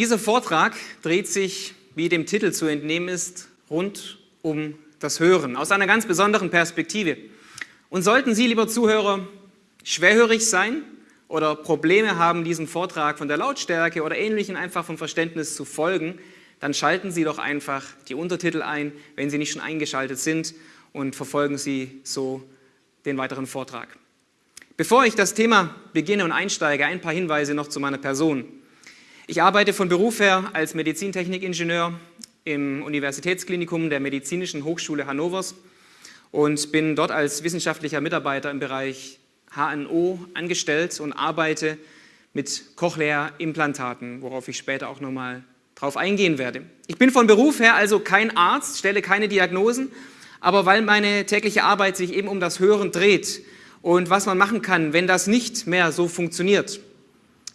Dieser Vortrag dreht sich, wie dem Titel zu entnehmen ist, rund um das Hören, aus einer ganz besonderen Perspektive. Und sollten Sie, lieber Zuhörer, schwerhörig sein oder Probleme haben, diesem Vortrag von der Lautstärke oder Ähnlichem einfach vom Verständnis zu folgen, dann schalten Sie doch einfach die Untertitel ein, wenn Sie nicht schon eingeschaltet sind und verfolgen Sie so den weiteren Vortrag. Bevor ich das Thema beginne und einsteige, ein paar Hinweise noch zu meiner Person. Ich arbeite von Beruf her als Medizintechnikingenieur im Universitätsklinikum der Medizinischen Hochschule Hannovers und bin dort als wissenschaftlicher Mitarbeiter im Bereich HNO angestellt und arbeite mit Cochlea-Implantaten, worauf ich später auch nochmal drauf eingehen werde. Ich bin von Beruf her also kein Arzt, stelle keine Diagnosen, aber weil meine tägliche Arbeit sich eben um das Hören dreht und was man machen kann, wenn das nicht mehr so funktioniert,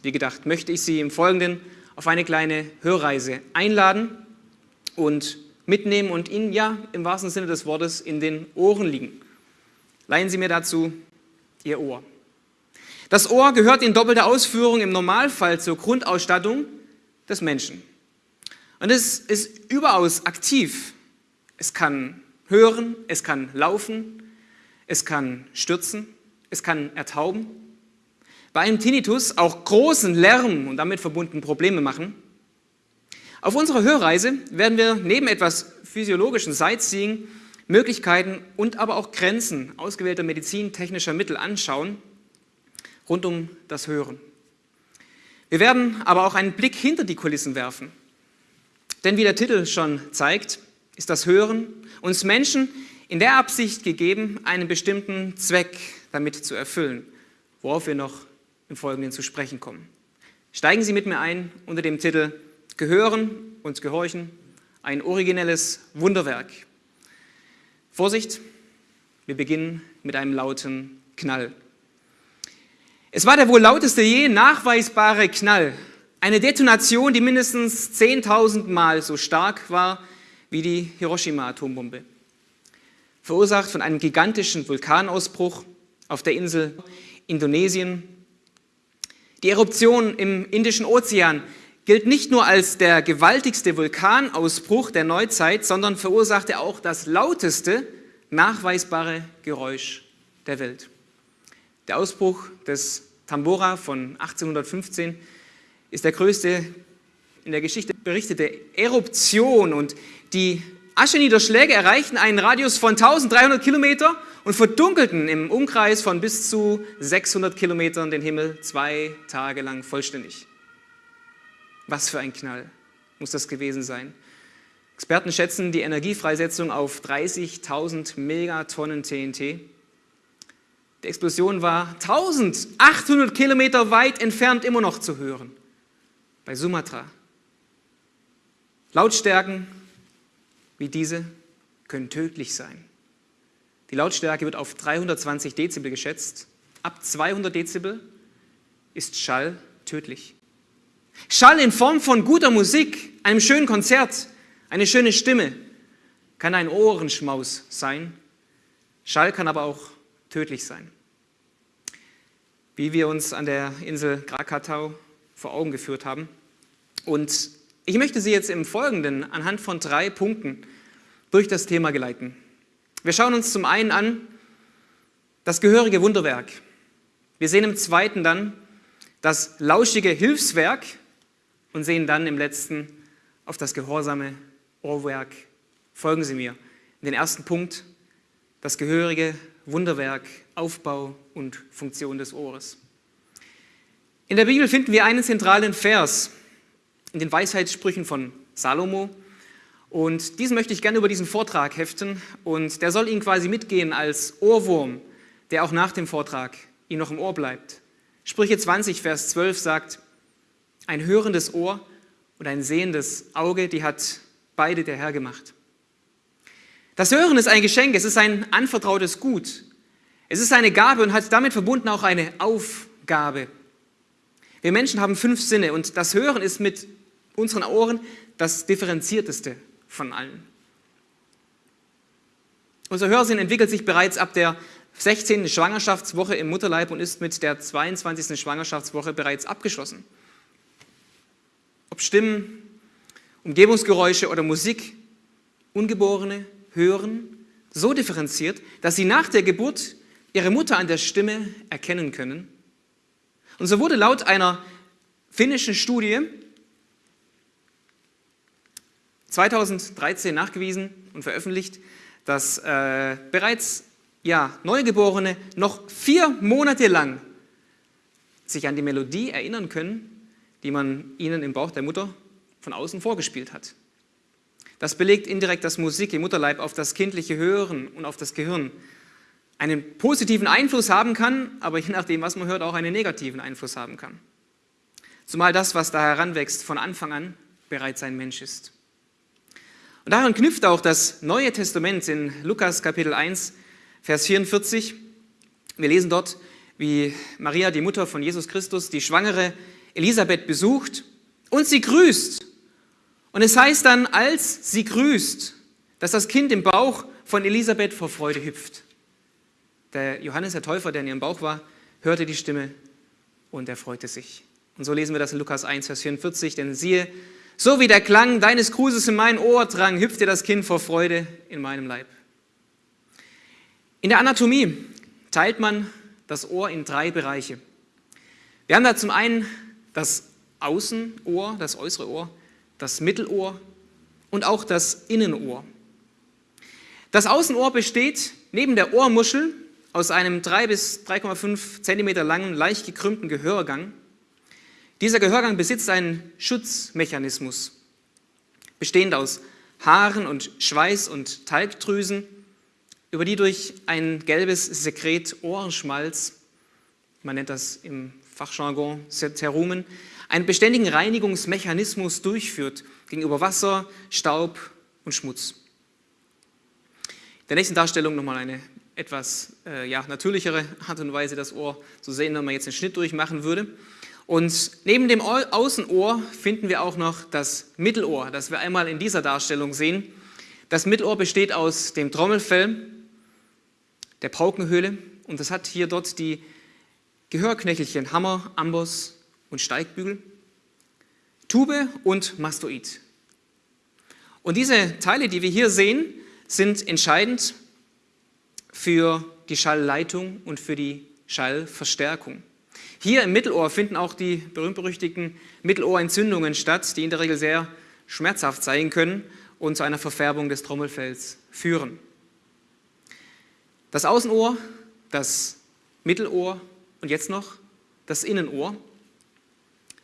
wie gedacht, möchte ich Sie im Folgenden auf eine kleine Hörreise einladen und mitnehmen und Ihnen ja im wahrsten Sinne des Wortes in den Ohren liegen. Leihen Sie mir dazu Ihr Ohr. Das Ohr gehört in doppelter Ausführung im Normalfall zur Grundausstattung des Menschen. Und es ist überaus aktiv. Es kann hören, es kann laufen, es kann stürzen, es kann ertauben. Bei einem Tinnitus auch großen Lärm und damit verbunden Probleme machen. Auf unserer Hörreise werden wir neben etwas physiologischen Sightseeing Möglichkeiten und aber auch Grenzen ausgewählter medizintechnischer Mittel anschauen, rund um das Hören. Wir werden aber auch einen Blick hinter die Kulissen werfen. Denn wie der Titel schon zeigt, ist das Hören uns Menschen in der Absicht gegeben, einen bestimmten Zweck damit zu erfüllen, worauf wir noch im Folgenden zu sprechen kommen. Steigen Sie mit mir ein unter dem Titel Gehören und Gehorchen, ein originelles Wunderwerk. Vorsicht, wir beginnen mit einem lauten Knall. Es war der wohl lauteste je nachweisbare Knall. Eine Detonation, die mindestens 10.000 Mal so stark war wie die Hiroshima-Atombombe. Verursacht von einem gigantischen Vulkanausbruch auf der Insel Indonesien. Die Eruption im Indischen Ozean gilt nicht nur als der gewaltigste Vulkanausbruch der Neuzeit, sondern verursachte auch das lauteste nachweisbare Geräusch der Welt. Der Ausbruch des Tambora von 1815 ist der größte in der Geschichte berichtete Eruption und die Ascheniederschläge erreichten einen Radius von 1300 Kilometer und verdunkelten im Umkreis von bis zu 600 Kilometern den Himmel zwei Tage lang vollständig. Was für ein Knall muss das gewesen sein. Experten schätzen die Energiefreisetzung auf 30.000 Megatonnen TNT. Die Explosion war 1800 Kilometer weit entfernt immer noch zu hören, bei Sumatra. Lautstärken wie diese können tödlich sein. Die Lautstärke wird auf 320 Dezibel geschätzt. Ab 200 Dezibel ist Schall tödlich. Schall in Form von guter Musik, einem schönen Konzert, eine schöne Stimme kann ein Ohrenschmaus sein. Schall kann aber auch tödlich sein. Wie wir uns an der Insel Krakatau vor Augen geführt haben. Und ich möchte Sie jetzt im Folgenden anhand von drei Punkten durch das Thema geleiten. Wir schauen uns zum einen an das gehörige Wunderwerk. Wir sehen im zweiten dann das lauschige Hilfswerk und sehen dann im letzten auf das gehorsame Ohrwerk. Folgen Sie mir. In den ersten Punkt, das gehörige Wunderwerk, Aufbau und Funktion des Ohres. In der Bibel finden wir einen zentralen Vers in den Weisheitssprüchen von Salomo. Und diesen möchte ich gerne über diesen Vortrag heften und der soll Ihnen quasi mitgehen als Ohrwurm, der auch nach dem Vortrag Ihnen noch im Ohr bleibt. Sprüche 20, Vers 12 sagt, ein hörendes Ohr und ein sehendes Auge, die hat beide der Herr gemacht. Das Hören ist ein Geschenk, es ist ein anvertrautes Gut. Es ist eine Gabe und hat damit verbunden auch eine Aufgabe. Wir Menschen haben fünf Sinne und das Hören ist mit unseren Ohren das differenzierteste von allen. Unser Hörsinn entwickelt sich bereits ab der 16. Schwangerschaftswoche im Mutterleib und ist mit der 22. Schwangerschaftswoche bereits abgeschlossen. ob Stimmen, Umgebungsgeräusche oder Musik, Ungeborene hören so differenziert, dass sie nach der Geburt ihre Mutter an der Stimme erkennen können. Und so wurde laut einer finnischen Studie 2013 nachgewiesen und veröffentlicht, dass äh, bereits ja, Neugeborene noch vier Monate lang sich an die Melodie erinnern können, die man ihnen im Bauch der Mutter von außen vorgespielt hat. Das belegt indirekt, dass Musik im Mutterleib auf das kindliche Hören und auf das Gehirn einen positiven Einfluss haben kann, aber je nachdem, was man hört, auch einen negativen Einfluss haben kann. Zumal das, was da heranwächst, von Anfang an bereits ein Mensch ist. Und daran knüpft auch das Neue Testament in Lukas Kapitel 1, Vers 44. Wir lesen dort, wie Maria, die Mutter von Jesus Christus, die schwangere Elisabeth besucht und sie grüßt. Und es heißt dann, als sie grüßt, dass das Kind im Bauch von Elisabeth vor Freude hüpft. Der Johannes der Täufer, der in ihrem Bauch war, hörte die Stimme und er freute sich. Und so lesen wir das in Lukas 1, Vers 44, denn siehe, so wie der Klang deines Grußes in mein Ohr drang, hüpfte das Kind vor Freude in meinem Leib. In der Anatomie teilt man das Ohr in drei Bereiche. Wir haben da zum einen das Außenohr, das äußere Ohr, das Mittelohr und auch das Innenohr. Das Außenohr besteht neben der Ohrmuschel aus einem 3 bis 3,5 Zentimeter langen, leicht gekrümmten Gehörgang. Dieser Gehörgang besitzt einen Schutzmechanismus, bestehend aus Haaren und Schweiß und Talgdrüsen, über die durch ein gelbes Sekret Ohrenschmalz, man nennt das im Fachjargon Terumen, einen beständigen Reinigungsmechanismus durchführt gegenüber Wasser, Staub und Schmutz. In der nächsten Darstellung nochmal eine etwas äh, ja, natürlichere Art und Weise, das Ohr zu sehen, wenn man jetzt einen Schnitt durchmachen würde. Und neben dem Außenohr finden wir auch noch das Mittelohr, das wir einmal in dieser Darstellung sehen. Das Mittelohr besteht aus dem Trommelfell, der Paukenhöhle und das hat hier dort die Gehörknöchelchen Hammer, Amboss und Steigbügel, Tube und Mastoid. Und diese Teile, die wir hier sehen, sind entscheidend für die Schallleitung und für die Schallverstärkung. Hier im Mittelohr finden auch die berühmt-berüchtigten Mittelohrentzündungen statt, die in der Regel sehr schmerzhaft sein können und zu einer Verfärbung des Trommelfells führen. Das Außenohr, das Mittelohr und jetzt noch das Innenohr.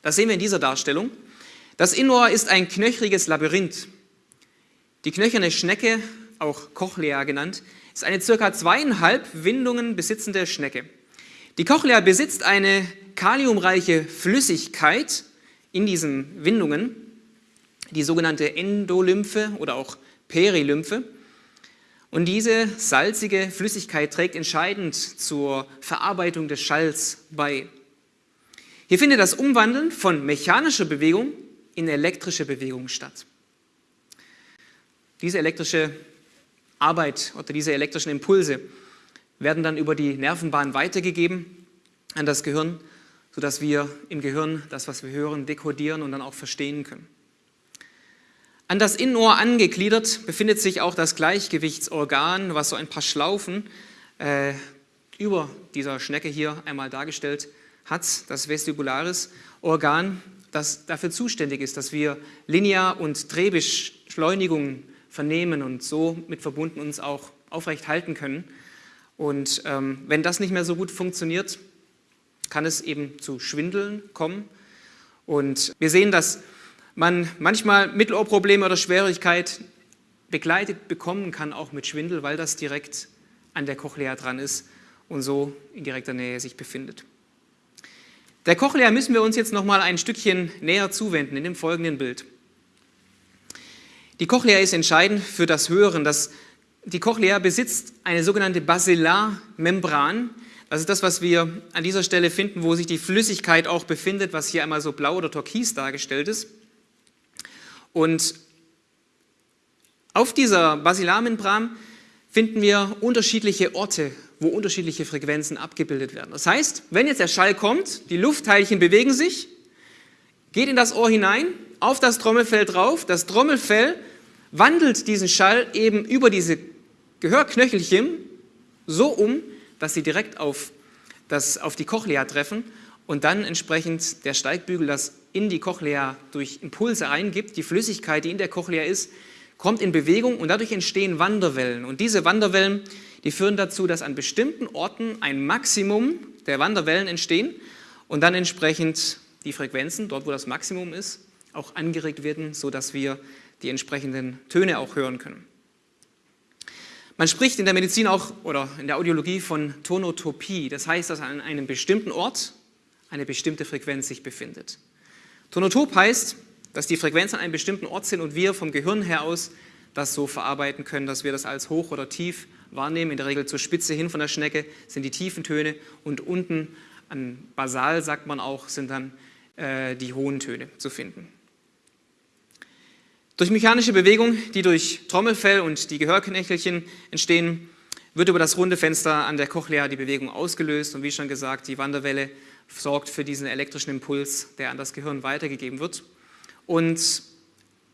Das sehen wir in dieser Darstellung. Das Innenohr ist ein knöchriges Labyrinth. Die knöcherne Schnecke, auch Cochlea genannt, ist eine circa zweieinhalb Windungen besitzende Schnecke. Die Cochlea besitzt eine kaliumreiche Flüssigkeit in diesen Windungen, die sogenannte Endolymphe oder auch Perilymphe. Und diese salzige Flüssigkeit trägt entscheidend zur Verarbeitung des Schalls bei. Hier findet das Umwandeln von mechanischer Bewegung in elektrische Bewegung statt. Diese elektrische Arbeit oder diese elektrischen Impulse werden dann über die Nervenbahn weitergegeben an das Gehirn, sodass wir im Gehirn das, was wir hören, dekodieren und dann auch verstehen können. An das Innenohr angegliedert befindet sich auch das Gleichgewichtsorgan, was so ein paar Schlaufen äh, über dieser Schnecke hier einmal dargestellt hat, das vestibularis Organ, das dafür zuständig ist, dass wir Linear- und Drehbeschleunigungen vernehmen und so mit verbunden uns auch aufrecht halten können. Und ähm, wenn das nicht mehr so gut funktioniert, kann es eben zu Schwindeln kommen. Und wir sehen, dass man manchmal Mittelohrprobleme oder Schwierigkeit begleitet bekommen kann, auch mit Schwindel, weil das direkt an der Cochlea dran ist und so in direkter Nähe sich befindet. Der Cochlea müssen wir uns jetzt noch mal ein Stückchen näher zuwenden in dem folgenden Bild. Die Cochlea ist entscheidend für das Hören. Das, die Cochlea besitzt eine sogenannte Basilarmembran. Das ist das, was wir an dieser Stelle finden, wo sich die Flüssigkeit auch befindet, was hier einmal so blau oder türkis dargestellt ist. Und auf dieser Basilarmembran finden wir unterschiedliche Orte, wo unterschiedliche Frequenzen abgebildet werden. Das heißt, wenn jetzt der Schall kommt, die Luftteilchen bewegen sich, geht in das Ohr hinein, auf das Trommelfell drauf. Das Trommelfell wandelt diesen Schall eben über diese Gehörknöchelchen so um, dass sie direkt auf, das, auf die Cochlea treffen und dann entsprechend der Steigbügel das in die Cochlea durch Impulse reingibt. Die Flüssigkeit, die in der Cochlea ist, kommt in Bewegung und dadurch entstehen Wanderwellen. Und diese Wanderwellen, die führen dazu, dass an bestimmten Orten ein Maximum der Wanderwellen entstehen und dann entsprechend die Frequenzen, dort wo das Maximum ist, auch angeregt werden, sodass wir die entsprechenden Töne auch hören können. Man spricht in der Medizin auch oder in der Audiologie von Tonotopie. Das heißt, dass an einem bestimmten Ort eine bestimmte Frequenz sich befindet. Tonotop heißt, dass die Frequenzen an einem bestimmten Ort sind und wir vom Gehirn her aus das so verarbeiten können, dass wir das als hoch oder tief wahrnehmen. In der Regel zur Spitze hin von der Schnecke sind die tiefen Töne und unten an Basal, sagt man auch, sind dann äh, die hohen Töne zu finden. Durch mechanische Bewegung, die durch Trommelfell und die Gehörknöchelchen entstehen, wird über das runde Fenster an der Cochlea die Bewegung ausgelöst und wie schon gesagt, die Wanderwelle sorgt für diesen elektrischen Impuls, der an das Gehirn weitergegeben wird. Und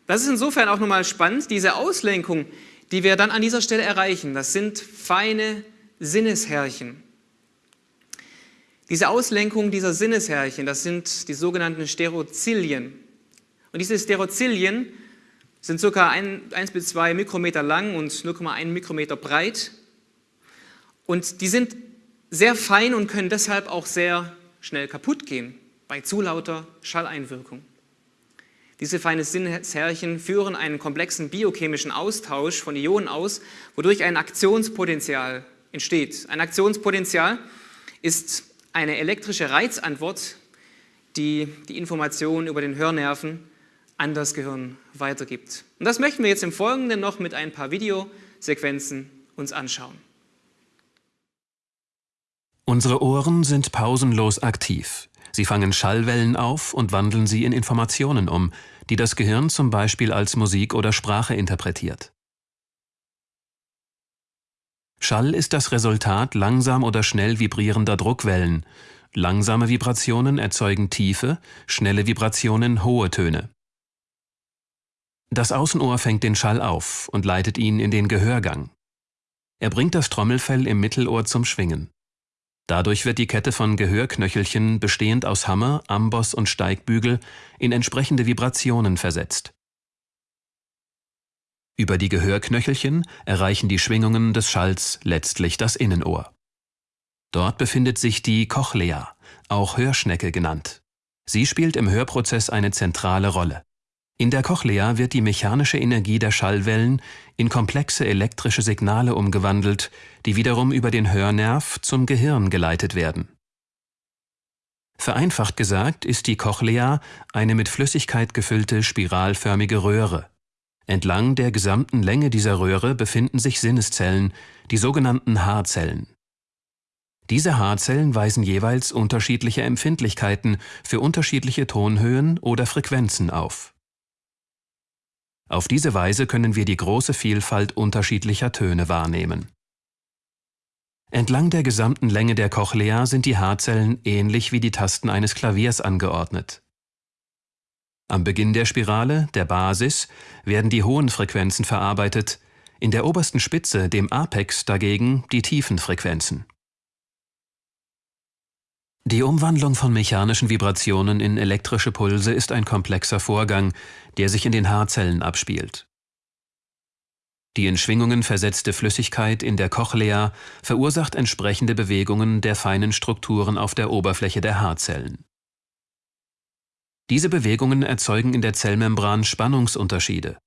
das ist insofern auch nochmal spannend, diese Auslenkung, die wir dann an dieser Stelle erreichen, das sind feine Sinneshärchen. Diese Auslenkung dieser Sinneshärchen, das sind die sogenannten Sterozilien. Und diese Sterozilien sind ca. 1 bis 2 Mikrometer lang und 0,1 Mikrometer breit. Und die sind sehr fein und können deshalb auch sehr schnell kaputt gehen bei zu lauter Schalleinwirkung. Diese feinen Sinneshärchen führen einen komplexen biochemischen Austausch von Ionen aus, wodurch ein Aktionspotenzial entsteht. Ein Aktionspotenzial ist eine elektrische Reizantwort, die die Information über den Hörnerven an das Gehirn weitergibt. Und das möchten wir jetzt im Folgenden noch mit ein paar Videosequenzen uns anschauen. Unsere Ohren sind pausenlos aktiv. Sie fangen Schallwellen auf und wandeln sie in Informationen um, die das Gehirn zum Beispiel als Musik oder Sprache interpretiert. Schall ist das Resultat langsam oder schnell vibrierender Druckwellen. Langsame Vibrationen erzeugen tiefe, schnelle Vibrationen hohe Töne. Das Außenohr fängt den Schall auf und leitet ihn in den Gehörgang. Er bringt das Trommelfell im Mittelohr zum Schwingen. Dadurch wird die Kette von Gehörknöchelchen bestehend aus Hammer, Amboss und Steigbügel in entsprechende Vibrationen versetzt. Über die Gehörknöchelchen erreichen die Schwingungen des Schalls letztlich das Innenohr. Dort befindet sich die Cochlea, auch Hörschnecke genannt. Sie spielt im Hörprozess eine zentrale Rolle. In der Cochlea wird die mechanische Energie der Schallwellen in komplexe elektrische Signale umgewandelt, die wiederum über den Hörnerv zum Gehirn geleitet werden. Vereinfacht gesagt ist die Cochlea eine mit Flüssigkeit gefüllte spiralförmige Röhre. Entlang der gesamten Länge dieser Röhre befinden sich Sinneszellen, die sogenannten Haarzellen. Diese Haarzellen weisen jeweils unterschiedliche Empfindlichkeiten für unterschiedliche Tonhöhen oder Frequenzen auf. Auf diese Weise können wir die große Vielfalt unterschiedlicher Töne wahrnehmen. Entlang der gesamten Länge der Cochlea sind die Haarzellen ähnlich wie die Tasten eines Klaviers angeordnet. Am Beginn der Spirale, der Basis, werden die hohen Frequenzen verarbeitet, in der obersten Spitze, dem Apex, dagegen die tiefen Frequenzen. Die Umwandlung von mechanischen Vibrationen in elektrische Pulse ist ein komplexer Vorgang, der sich in den Haarzellen abspielt. Die in Schwingungen versetzte Flüssigkeit in der Cochlea verursacht entsprechende Bewegungen der feinen Strukturen auf der Oberfläche der Haarzellen. Diese Bewegungen erzeugen in der Zellmembran Spannungsunterschiede.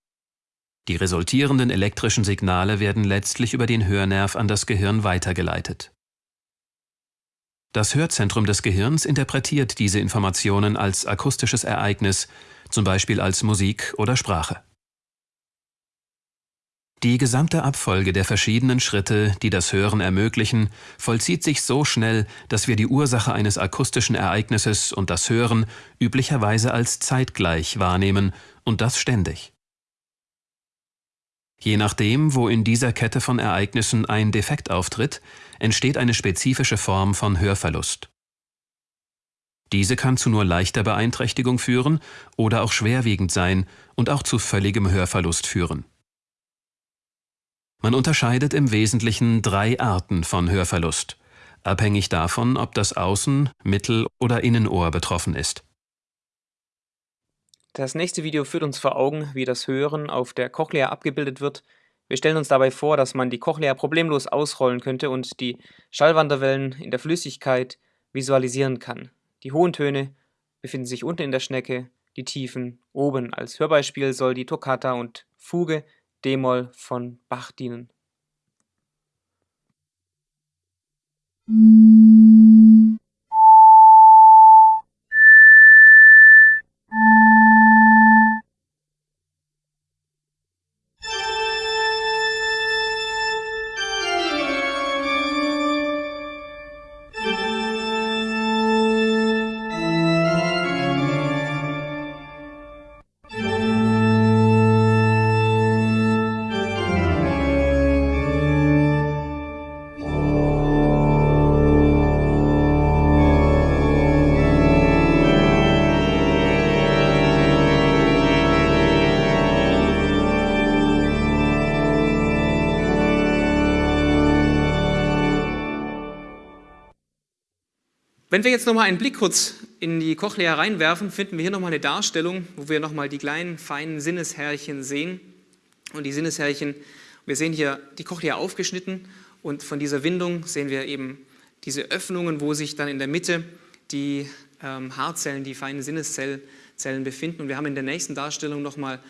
Die resultierenden elektrischen Signale werden letztlich über den Hörnerv an das Gehirn weitergeleitet. Das Hörzentrum des Gehirns interpretiert diese Informationen als akustisches Ereignis, zum Beispiel als Musik oder Sprache. Die gesamte Abfolge der verschiedenen Schritte, die das Hören ermöglichen, vollzieht sich so schnell, dass wir die Ursache eines akustischen Ereignisses und das Hören üblicherweise als zeitgleich wahrnehmen und das ständig. Je nachdem, wo in dieser Kette von Ereignissen ein Defekt auftritt, entsteht eine spezifische Form von Hörverlust. Diese kann zu nur leichter Beeinträchtigung führen oder auch schwerwiegend sein und auch zu völligem Hörverlust führen. Man unterscheidet im Wesentlichen drei Arten von Hörverlust, abhängig davon, ob das Außen-, Mittel- oder Innenohr betroffen ist. Das nächste Video führt uns vor Augen, wie das Hören auf der Cochlea abgebildet wird. Wir stellen uns dabei vor, dass man die Cochlea problemlos ausrollen könnte und die Schallwanderwellen in der Flüssigkeit visualisieren kann. Die hohen Töne befinden sich unten in der Schnecke, die Tiefen oben. Als Hörbeispiel soll die Toccata und Fuge d-Moll von Bach dienen. Wenn wir jetzt nochmal einen Blick kurz in die Cochlea reinwerfen, finden wir hier nochmal eine Darstellung, wo wir nochmal die kleinen, feinen Sinneshärchen sehen. Und die Sinneshärchen, wir sehen hier die Cochlea aufgeschnitten und von dieser Windung sehen wir eben diese Öffnungen, wo sich dann in der Mitte die ähm, Haarzellen, die feinen Sinneszellen befinden. Und wir haben in der nächsten Darstellung nochmal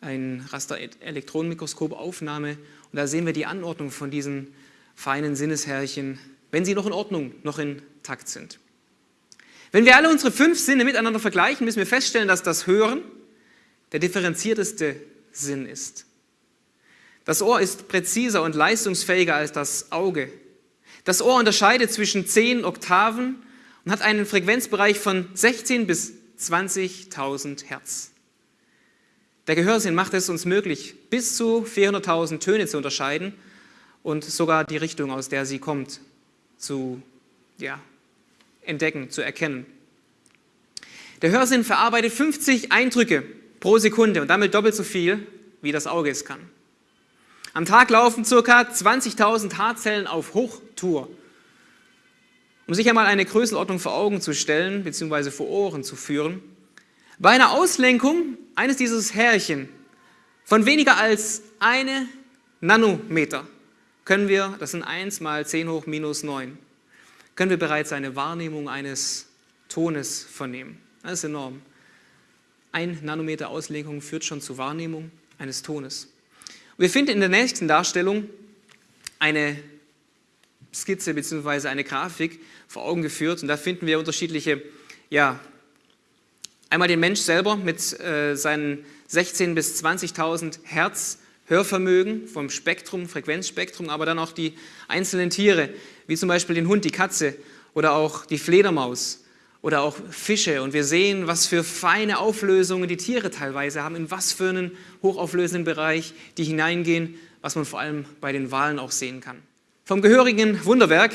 ein Raster-Elektronenmikroskop-Aufnahme und da sehen wir die Anordnung von diesen feinen Sinneshärchen, wenn sie noch in Ordnung, noch intakt sind. Wenn wir alle unsere fünf Sinne miteinander vergleichen, müssen wir feststellen, dass das Hören der differenzierteste Sinn ist. Das Ohr ist präziser und leistungsfähiger als das Auge. Das Ohr unterscheidet zwischen zehn Oktaven und hat einen Frequenzbereich von 16 bis 20.000 Hertz. Der Gehörsinn macht es uns möglich, bis zu 400.000 Töne zu unterscheiden und sogar die Richtung, aus der sie kommt, zu ja, entdecken, zu erkennen. Der Hörsinn verarbeitet 50 Eindrücke pro Sekunde und damit doppelt so viel, wie das Auge es kann. Am Tag laufen ca. 20.000 Haarzellen auf Hochtour. Um sich einmal eine Größenordnung vor Augen zu stellen, beziehungsweise vor Ohren zu führen, bei einer Auslenkung eines dieses Härchen von weniger als eine Nanometer können wir, das sind 1 mal 10 hoch minus 9, können wir bereits eine Wahrnehmung eines Tones vernehmen. Das ist enorm. Ein Nanometer Auslenkung führt schon zur Wahrnehmung eines Tones. Und wir finden in der nächsten Darstellung eine Skizze bzw. eine Grafik vor Augen geführt und da finden wir unterschiedliche, ja, einmal den Mensch selber mit äh, seinen 16.000 bis 20.000 Hertz Hörvermögen vom Spektrum, Frequenzspektrum, aber dann auch die einzelnen Tiere, wie zum Beispiel den Hund, die Katze oder auch die Fledermaus oder auch Fische. Und wir sehen, was für feine Auflösungen die Tiere teilweise haben, in was für einen hochauflösenden Bereich die hineingehen, was man vor allem bei den Walen auch sehen kann. Vom gehörigen Wunderwerk,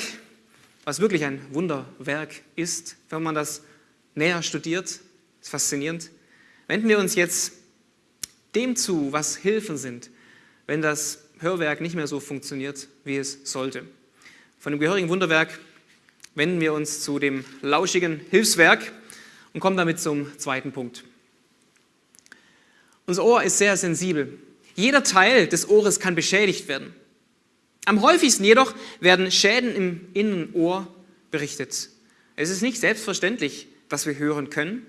was wirklich ein Wunderwerk ist, wenn man das näher studiert, ist faszinierend, wenden wir uns jetzt dem zu, was Hilfen sind, wenn das Hörwerk nicht mehr so funktioniert, wie es sollte. Von dem gehörigen Wunderwerk wenden wir uns zu dem lauschigen Hilfswerk und kommen damit zum zweiten Punkt. Unser Ohr ist sehr sensibel. Jeder Teil des Ohres kann beschädigt werden. Am häufigsten jedoch werden Schäden im Innenohr berichtet. Es ist nicht selbstverständlich, dass wir hören können.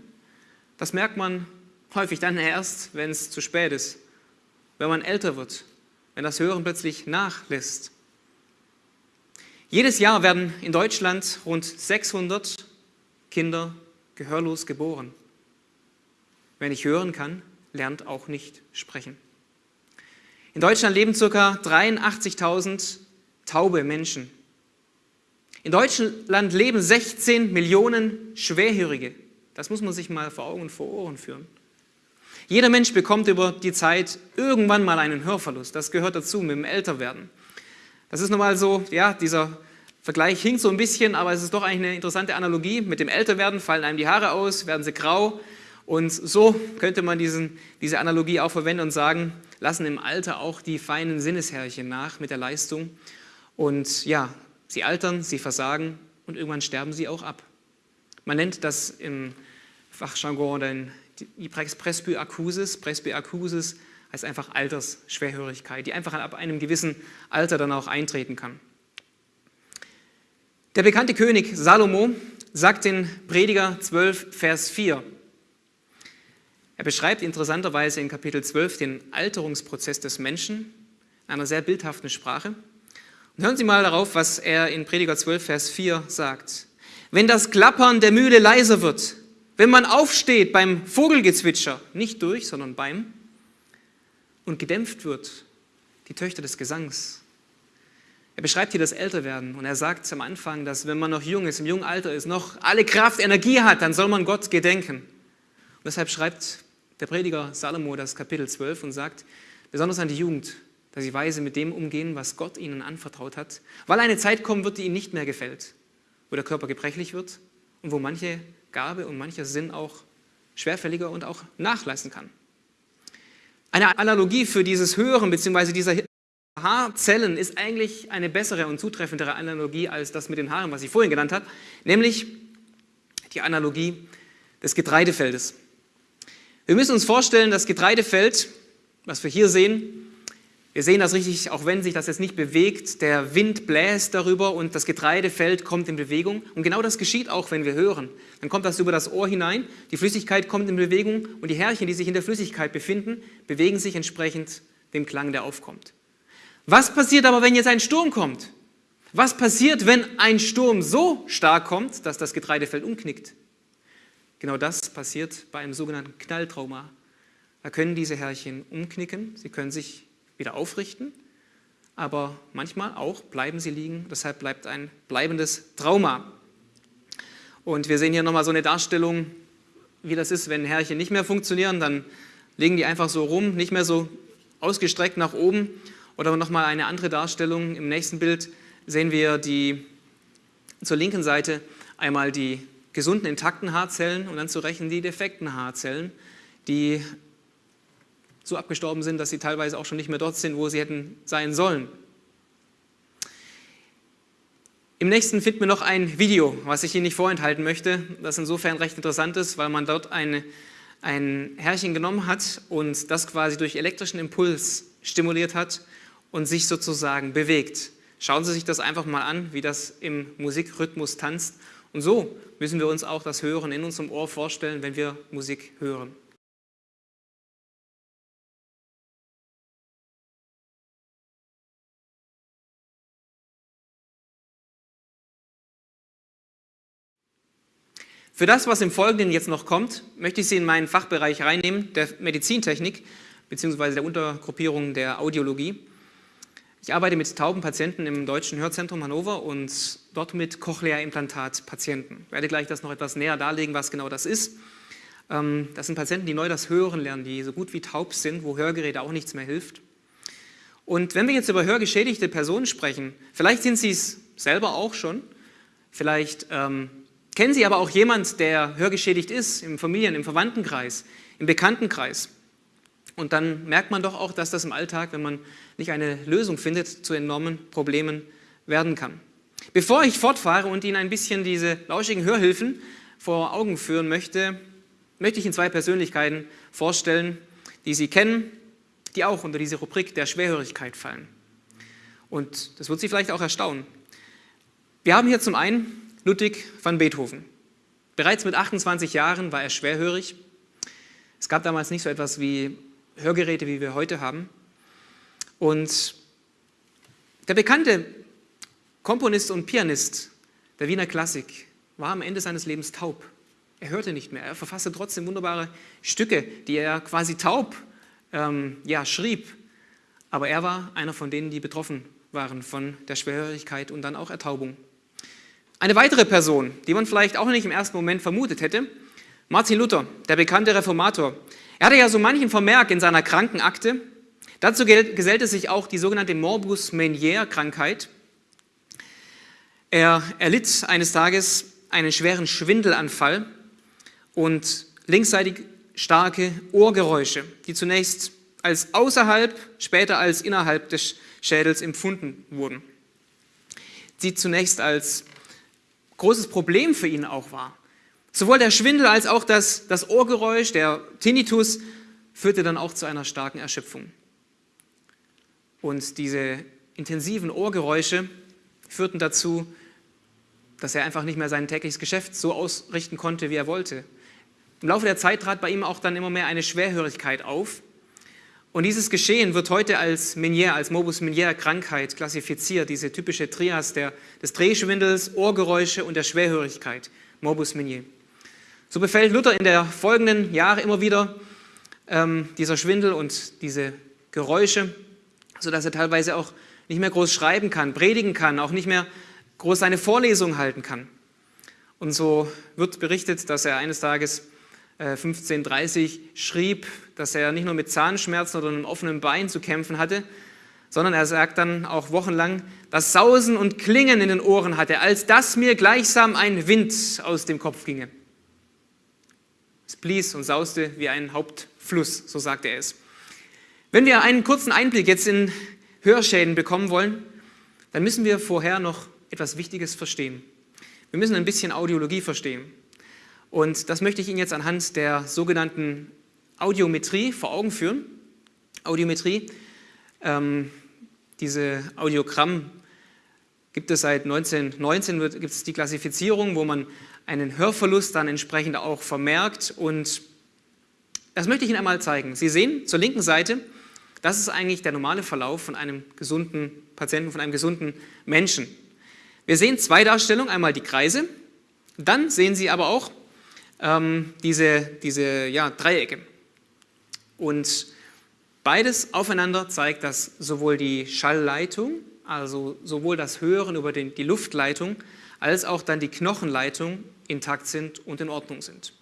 Das merkt man häufig dann erst, wenn es zu spät ist wenn man älter wird, wenn das Hören plötzlich nachlässt. Jedes Jahr werden in Deutschland rund 600 Kinder gehörlos geboren. Wer nicht hören kann, lernt auch nicht sprechen. In Deutschland leben ca. 83.000 taube Menschen. In Deutschland leben 16 Millionen Schwerhörige. Das muss man sich mal vor Augen und vor Ohren führen. Jeder Mensch bekommt über die Zeit irgendwann mal einen Hörverlust. Das gehört dazu mit dem Älterwerden. Das ist nun mal so, ja, dieser Vergleich hinkt so ein bisschen, aber es ist doch eigentlich eine interessante Analogie. Mit dem Älterwerden fallen einem die Haare aus, werden sie grau. Und so könnte man diesen, diese Analogie auch verwenden und sagen, lassen im Alter auch die feinen Sinnesherrchen nach mit der Leistung. Und ja, sie altern, sie versagen und irgendwann sterben sie auch ab. Man nennt das im Fachjargon dann die Presbyakusis. Presbyakusis heißt einfach Altersschwerhörigkeit, die einfach ab einem gewissen Alter dann auch eintreten kann. Der bekannte König Salomo sagt in Prediger 12, Vers 4, er beschreibt interessanterweise in Kapitel 12 den Alterungsprozess des Menschen in einer sehr bildhaften Sprache. Und hören Sie mal darauf, was er in Prediger 12, Vers 4 sagt. Wenn das Klappern der Mühle leiser wird, wenn man aufsteht beim Vogelgezwitscher, nicht durch, sondern beim, und gedämpft wird, die Töchter des Gesangs. Er beschreibt hier das Älterwerden und er sagt am Anfang, dass wenn man noch jung ist, im jungen Alter ist, noch alle Kraft, Energie hat, dann soll man Gott gedenken. Und deshalb schreibt der Prediger Salomo das Kapitel 12 und sagt, besonders an die Jugend, dass sie weise mit dem umgehen, was Gott ihnen anvertraut hat, weil eine Zeit kommen wird, die ihnen nicht mehr gefällt, wo der Körper gebrechlich wird und wo manche Gabe und mancher Sinn auch schwerfälliger und auch nachlassen kann. Eine Analogie für dieses Hören bzw. dieser Haarzellen ist eigentlich eine bessere und zutreffendere Analogie als das mit den Haaren, was ich vorhin genannt habe, nämlich die Analogie des Getreidefeldes. Wir müssen uns vorstellen, das Getreidefeld, was wir hier sehen, wir sehen das richtig, auch wenn sich das jetzt nicht bewegt, der Wind bläst darüber und das Getreidefeld kommt in Bewegung. Und genau das geschieht auch, wenn wir hören. Dann kommt das über das Ohr hinein, die Flüssigkeit kommt in Bewegung und die Härchen, die sich in der Flüssigkeit befinden, bewegen sich entsprechend dem Klang, der aufkommt. Was passiert aber, wenn jetzt ein Sturm kommt? Was passiert, wenn ein Sturm so stark kommt, dass das Getreidefeld umknickt? Genau das passiert bei einem sogenannten Knalltrauma. Da können diese Härchen umknicken, sie können sich wieder aufrichten, aber manchmal auch bleiben sie liegen, deshalb bleibt ein bleibendes Trauma. Und wir sehen hier nochmal so eine Darstellung, wie das ist, wenn Härchen nicht mehr funktionieren, dann liegen die einfach so rum, nicht mehr so ausgestreckt nach oben. Oder nochmal eine andere Darstellung, im nächsten Bild sehen wir die, zur linken Seite einmal die gesunden, intakten Haarzellen und dann zu rechnen die defekten Haarzellen, die so abgestorben sind, dass sie teilweise auch schon nicht mehr dort sind, wo sie hätten sein sollen. Im nächsten finden wir noch ein Video, was ich Ihnen nicht vorenthalten möchte, das insofern recht interessant ist, weil man dort eine, ein Härchen genommen hat und das quasi durch elektrischen Impuls stimuliert hat und sich sozusagen bewegt. Schauen Sie sich das einfach mal an, wie das im Musikrhythmus tanzt. Und so müssen wir uns auch das Hören in unserem Ohr vorstellen, wenn wir Musik hören. Für das, was im Folgenden jetzt noch kommt, möchte ich Sie in meinen Fachbereich reinnehmen, der Medizintechnik bzw. der Untergruppierung der Audiologie. Ich arbeite mit tauben Patienten im Deutschen Hörzentrum Hannover und dort mit Cochlea-Implantat-Patienten. Ich werde gleich das noch etwas näher darlegen, was genau das ist. Ähm, das sind Patienten, die neu das Hören lernen, die so gut wie taub sind, wo Hörgeräte auch nichts mehr hilft. Und wenn wir jetzt über hörgeschädigte Personen sprechen, vielleicht sind Sie es selber auch schon, vielleicht ähm, Kennen Sie aber auch jemand, der hörgeschädigt ist, im Familien-, im Verwandtenkreis, im Bekanntenkreis? Und dann merkt man doch auch, dass das im Alltag, wenn man nicht eine Lösung findet, zu enormen Problemen werden kann. Bevor ich fortfahre und Ihnen ein bisschen diese lauschigen Hörhilfen vor Augen führen möchte, möchte ich Ihnen zwei Persönlichkeiten vorstellen, die Sie kennen, die auch unter diese Rubrik der Schwerhörigkeit fallen. Und das wird Sie vielleicht auch erstaunen. Wir haben hier zum einen Ludwig van Beethoven. Bereits mit 28 Jahren war er schwerhörig. Es gab damals nicht so etwas wie Hörgeräte, wie wir heute haben. Und der bekannte Komponist und Pianist der Wiener Klassik war am Ende seines Lebens taub. Er hörte nicht mehr. Er verfasste trotzdem wunderbare Stücke, die er quasi taub ähm, ja, schrieb. Aber er war einer von denen, die betroffen waren von der Schwerhörigkeit und dann auch Ertaubung. Eine weitere Person, die man vielleicht auch nicht im ersten Moment vermutet hätte, Martin Luther, der bekannte Reformator. Er hatte ja so manchen Vermerk in seiner Krankenakte. Dazu gesellte sich auch die sogenannte Morbus Meniere Krankheit. Er erlitt eines Tages einen schweren Schwindelanfall und linksseitig starke Ohrgeräusche, die zunächst als außerhalb, später als innerhalb des Schädels empfunden wurden. Die zunächst als großes Problem für ihn auch war. Sowohl der Schwindel als auch das, das Ohrgeräusch, der Tinnitus, führte dann auch zu einer starken Erschöpfung. Und diese intensiven Ohrgeräusche führten dazu, dass er einfach nicht mehr sein tägliches Geschäft so ausrichten konnte, wie er wollte. Im Laufe der Zeit trat bei ihm auch dann immer mehr eine Schwerhörigkeit auf. Und dieses Geschehen wird heute als Meniere, als Morbus Meniere Krankheit klassifiziert, diese typische Trias der, des Drehschwindels, Ohrgeräusche und der Schwerhörigkeit, Morbus Meniere. So befällt Luther in der folgenden Jahre immer wieder ähm, dieser Schwindel und diese Geräusche, sodass er teilweise auch nicht mehr groß schreiben kann, predigen kann, auch nicht mehr groß seine Vorlesung halten kann. Und so wird berichtet, dass er eines Tages 1530 äh, schrieb, dass er nicht nur mit Zahnschmerzen oder einem offenen Bein zu kämpfen hatte, sondern er sagt dann auch wochenlang, das Sausen und Klingen in den Ohren hatte, als dass mir gleichsam ein Wind aus dem Kopf ginge. Es blies und sauste wie ein Hauptfluss, so sagte er es. Wenn wir einen kurzen Einblick jetzt in Hörschäden bekommen wollen, dann müssen wir vorher noch etwas Wichtiges verstehen. Wir müssen ein bisschen Audiologie verstehen. Und das möchte ich Ihnen jetzt anhand der sogenannten Audiometrie vor Augen führen. Audiometrie, ähm, diese Audiogramm gibt es seit 1919, gibt es die Klassifizierung, wo man einen Hörverlust dann entsprechend auch vermerkt. Und das möchte ich Ihnen einmal zeigen. Sie sehen zur linken Seite, das ist eigentlich der normale Verlauf von einem gesunden Patienten, von einem gesunden Menschen. Wir sehen zwei Darstellungen, einmal die Kreise, dann sehen Sie aber auch ähm, diese, diese ja, Dreiecke. Und beides aufeinander zeigt, dass sowohl die Schallleitung, also sowohl das Hören über den, die Luftleitung, als auch dann die Knochenleitung intakt sind und in Ordnung sind.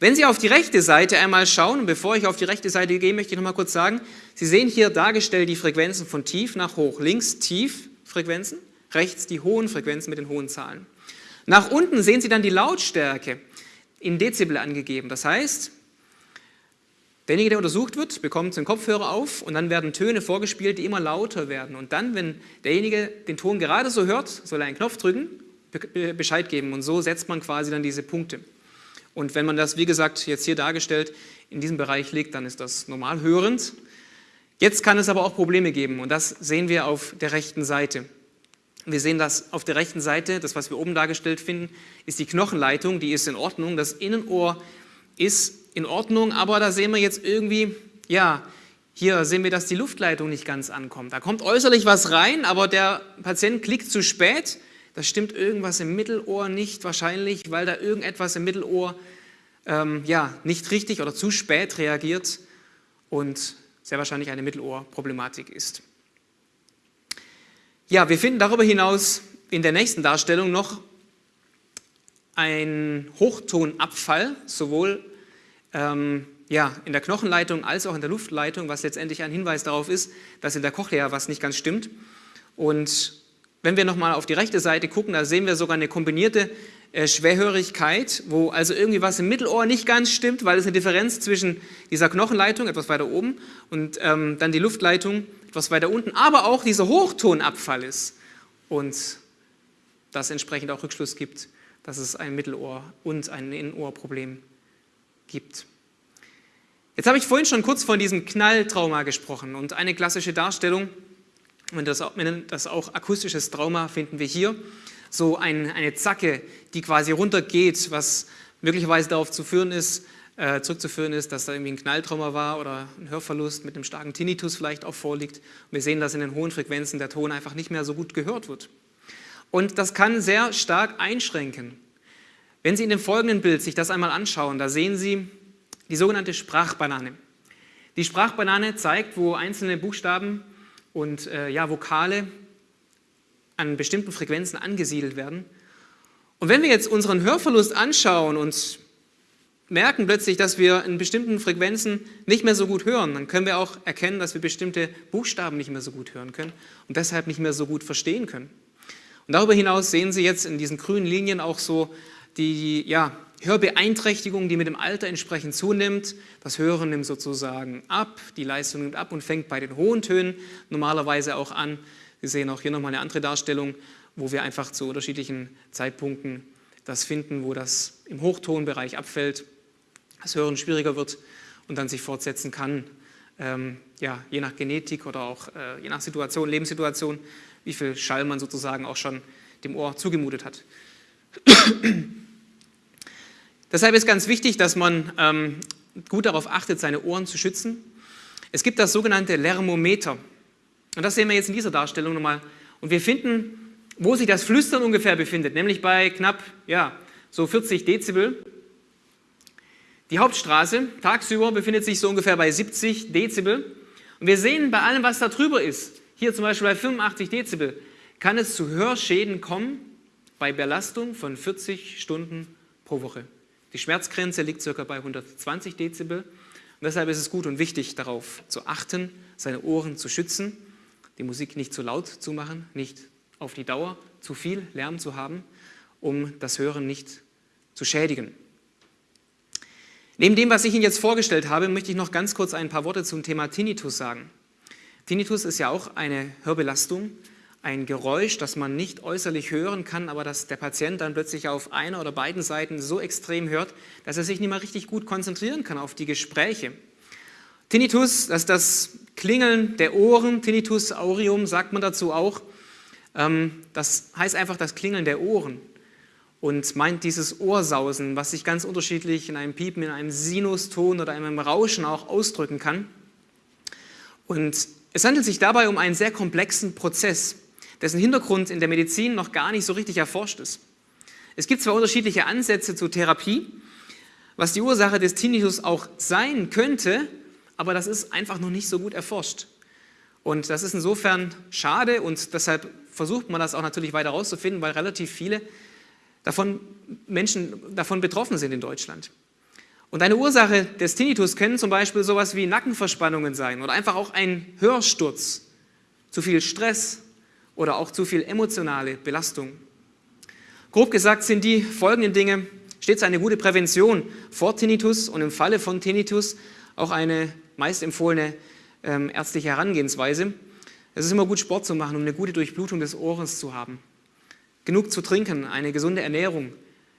Wenn Sie auf die rechte Seite einmal schauen, und bevor ich auf die rechte Seite gehe, möchte ich noch mal kurz sagen, Sie sehen hier dargestellt die Frequenzen von tief nach hoch. Links tief Frequenzen, rechts die hohen Frequenzen mit den hohen Zahlen. Nach unten sehen Sie dann die Lautstärke in Dezibel angegeben. Das heißt, derjenige, der untersucht wird, bekommt den Kopfhörer auf und dann werden Töne vorgespielt, die immer lauter werden. Und dann, wenn derjenige den Ton gerade so hört, soll er einen Knopf drücken, Bescheid geben. Und so setzt man quasi dann diese Punkte. Und wenn man das, wie gesagt, jetzt hier dargestellt, in diesem Bereich liegt, dann ist das normal hörend. Jetzt kann es aber auch Probleme geben und das sehen wir auf der rechten Seite. Wir sehen das auf der rechten Seite, das, was wir oben dargestellt finden, ist die Knochenleitung, die ist in Ordnung. Das Innenohr ist in Ordnung, aber da sehen wir jetzt irgendwie, ja, hier sehen wir, dass die Luftleitung nicht ganz ankommt. Da kommt äußerlich was rein, aber der Patient klickt zu spät. Da stimmt irgendwas im Mittelohr nicht, wahrscheinlich, weil da irgendetwas im Mittelohr ähm, ja, nicht richtig oder zu spät reagiert und sehr wahrscheinlich eine Mittelohrproblematik ist. Ja, wir finden darüber hinaus in der nächsten Darstellung noch einen Hochtonabfall, sowohl ähm, ja, in der Knochenleitung als auch in der Luftleitung, was letztendlich ein Hinweis darauf ist, dass in der Cochlea was nicht ganz stimmt. Und wenn wir nochmal auf die rechte Seite gucken, da sehen wir sogar eine kombinierte Schwerhörigkeit, wo also irgendwie was im Mittelohr nicht ganz stimmt, weil es eine Differenz zwischen dieser Knochenleitung, etwas weiter oben, und ähm, dann die Luftleitung etwas weiter unten, aber auch dieser Hochtonabfall ist und das entsprechend auch Rückschluss gibt, dass es ein Mittelohr- und ein Innenohrproblem gibt. Jetzt habe ich vorhin schon kurz von diesem Knalltrauma gesprochen und eine klassische Darstellung, und das, das auch akustisches Trauma, finden wir hier. So ein, eine Zacke, die quasi runtergeht, was möglicherweise darauf zu führen ist, äh, zurückzuführen ist, dass da irgendwie ein Knalltrauma war oder ein Hörverlust mit einem starken Tinnitus vielleicht auch vorliegt. Und wir sehen, dass in den hohen Frequenzen der Ton einfach nicht mehr so gut gehört wird. Und das kann sehr stark einschränken. Wenn Sie in dem folgenden Bild sich das einmal anschauen, da sehen Sie die sogenannte Sprachbanane. Die Sprachbanane zeigt, wo einzelne Buchstaben und äh, ja, Vokale an bestimmten Frequenzen angesiedelt werden. Und wenn wir jetzt unseren Hörverlust anschauen und merken plötzlich, dass wir in bestimmten Frequenzen nicht mehr so gut hören, dann können wir auch erkennen, dass wir bestimmte Buchstaben nicht mehr so gut hören können und deshalb nicht mehr so gut verstehen können. Und darüber hinaus sehen Sie jetzt in diesen grünen Linien auch so die ja, Hörbeeinträchtigung, die mit dem Alter entsprechend zunimmt. Das Hören nimmt sozusagen ab, die Leistung nimmt ab und fängt bei den hohen Tönen normalerweise auch an. Sie sehen auch hier nochmal eine andere Darstellung, wo wir einfach zu unterschiedlichen Zeitpunkten das finden, wo das im Hochtonbereich abfällt, das Hören schwieriger wird und dann sich fortsetzen kann, ähm, ja, je nach Genetik oder auch äh, je nach Situation, Lebenssituation, wie viel Schall man sozusagen auch schon dem Ohr zugemutet hat. Deshalb ist ganz wichtig, dass man ähm, gut darauf achtet, seine Ohren zu schützen. Es gibt das sogenannte Lermometer. Und das sehen wir jetzt in dieser Darstellung nochmal. Und wir finden, wo sich das Flüstern ungefähr befindet, nämlich bei knapp ja, so 40 Dezibel. Die Hauptstraße tagsüber befindet sich so ungefähr bei 70 Dezibel. Und wir sehen bei allem, was da drüber ist, hier zum Beispiel bei 85 Dezibel, kann es zu Hörschäden kommen bei Belastung von 40 Stunden pro Woche. Die Schmerzgrenze liegt ca. bei 120 Dezibel. Und deshalb ist es gut und wichtig, darauf zu achten, seine Ohren zu schützen, die Musik nicht zu laut zu machen, nicht auf die Dauer zu viel Lärm zu haben, um das Hören nicht zu schädigen. Neben dem, was ich Ihnen jetzt vorgestellt habe, möchte ich noch ganz kurz ein paar Worte zum Thema Tinnitus sagen. Tinnitus ist ja auch eine Hörbelastung, ein Geräusch, das man nicht äußerlich hören kann, aber das der Patient dann plötzlich auf einer oder beiden Seiten so extrem hört, dass er sich nicht mehr richtig gut konzentrieren kann auf die Gespräche. Tinnitus, das ist das Klingeln der Ohren, Tinnitus aureum sagt man dazu auch. Ähm, das heißt einfach das Klingeln der Ohren und meint dieses Ohrsausen, was sich ganz unterschiedlich in einem Piepen, in einem Sinuston oder einem Rauschen auch ausdrücken kann. Und es handelt sich dabei um einen sehr komplexen Prozess dessen Hintergrund in der Medizin noch gar nicht so richtig erforscht ist. Es gibt zwar unterschiedliche Ansätze zur Therapie, was die Ursache des Tinnitus auch sein könnte, aber das ist einfach noch nicht so gut erforscht. Und das ist insofern schade und deshalb versucht man das auch natürlich weiter herauszufinden, weil relativ viele davon Menschen davon betroffen sind in Deutschland. Und eine Ursache des Tinnitus können zum Beispiel sowas wie Nackenverspannungen sein oder einfach auch ein Hörsturz, zu viel Stress, oder auch zu viel emotionale Belastung. Grob gesagt sind die folgenden Dinge stets eine gute Prävention vor Tinnitus und im Falle von Tinnitus auch eine meist empfohlene ähm, ärztliche Herangehensweise. Es ist immer gut, Sport zu machen, um eine gute Durchblutung des Ohres zu haben. Genug zu trinken, eine gesunde Ernährung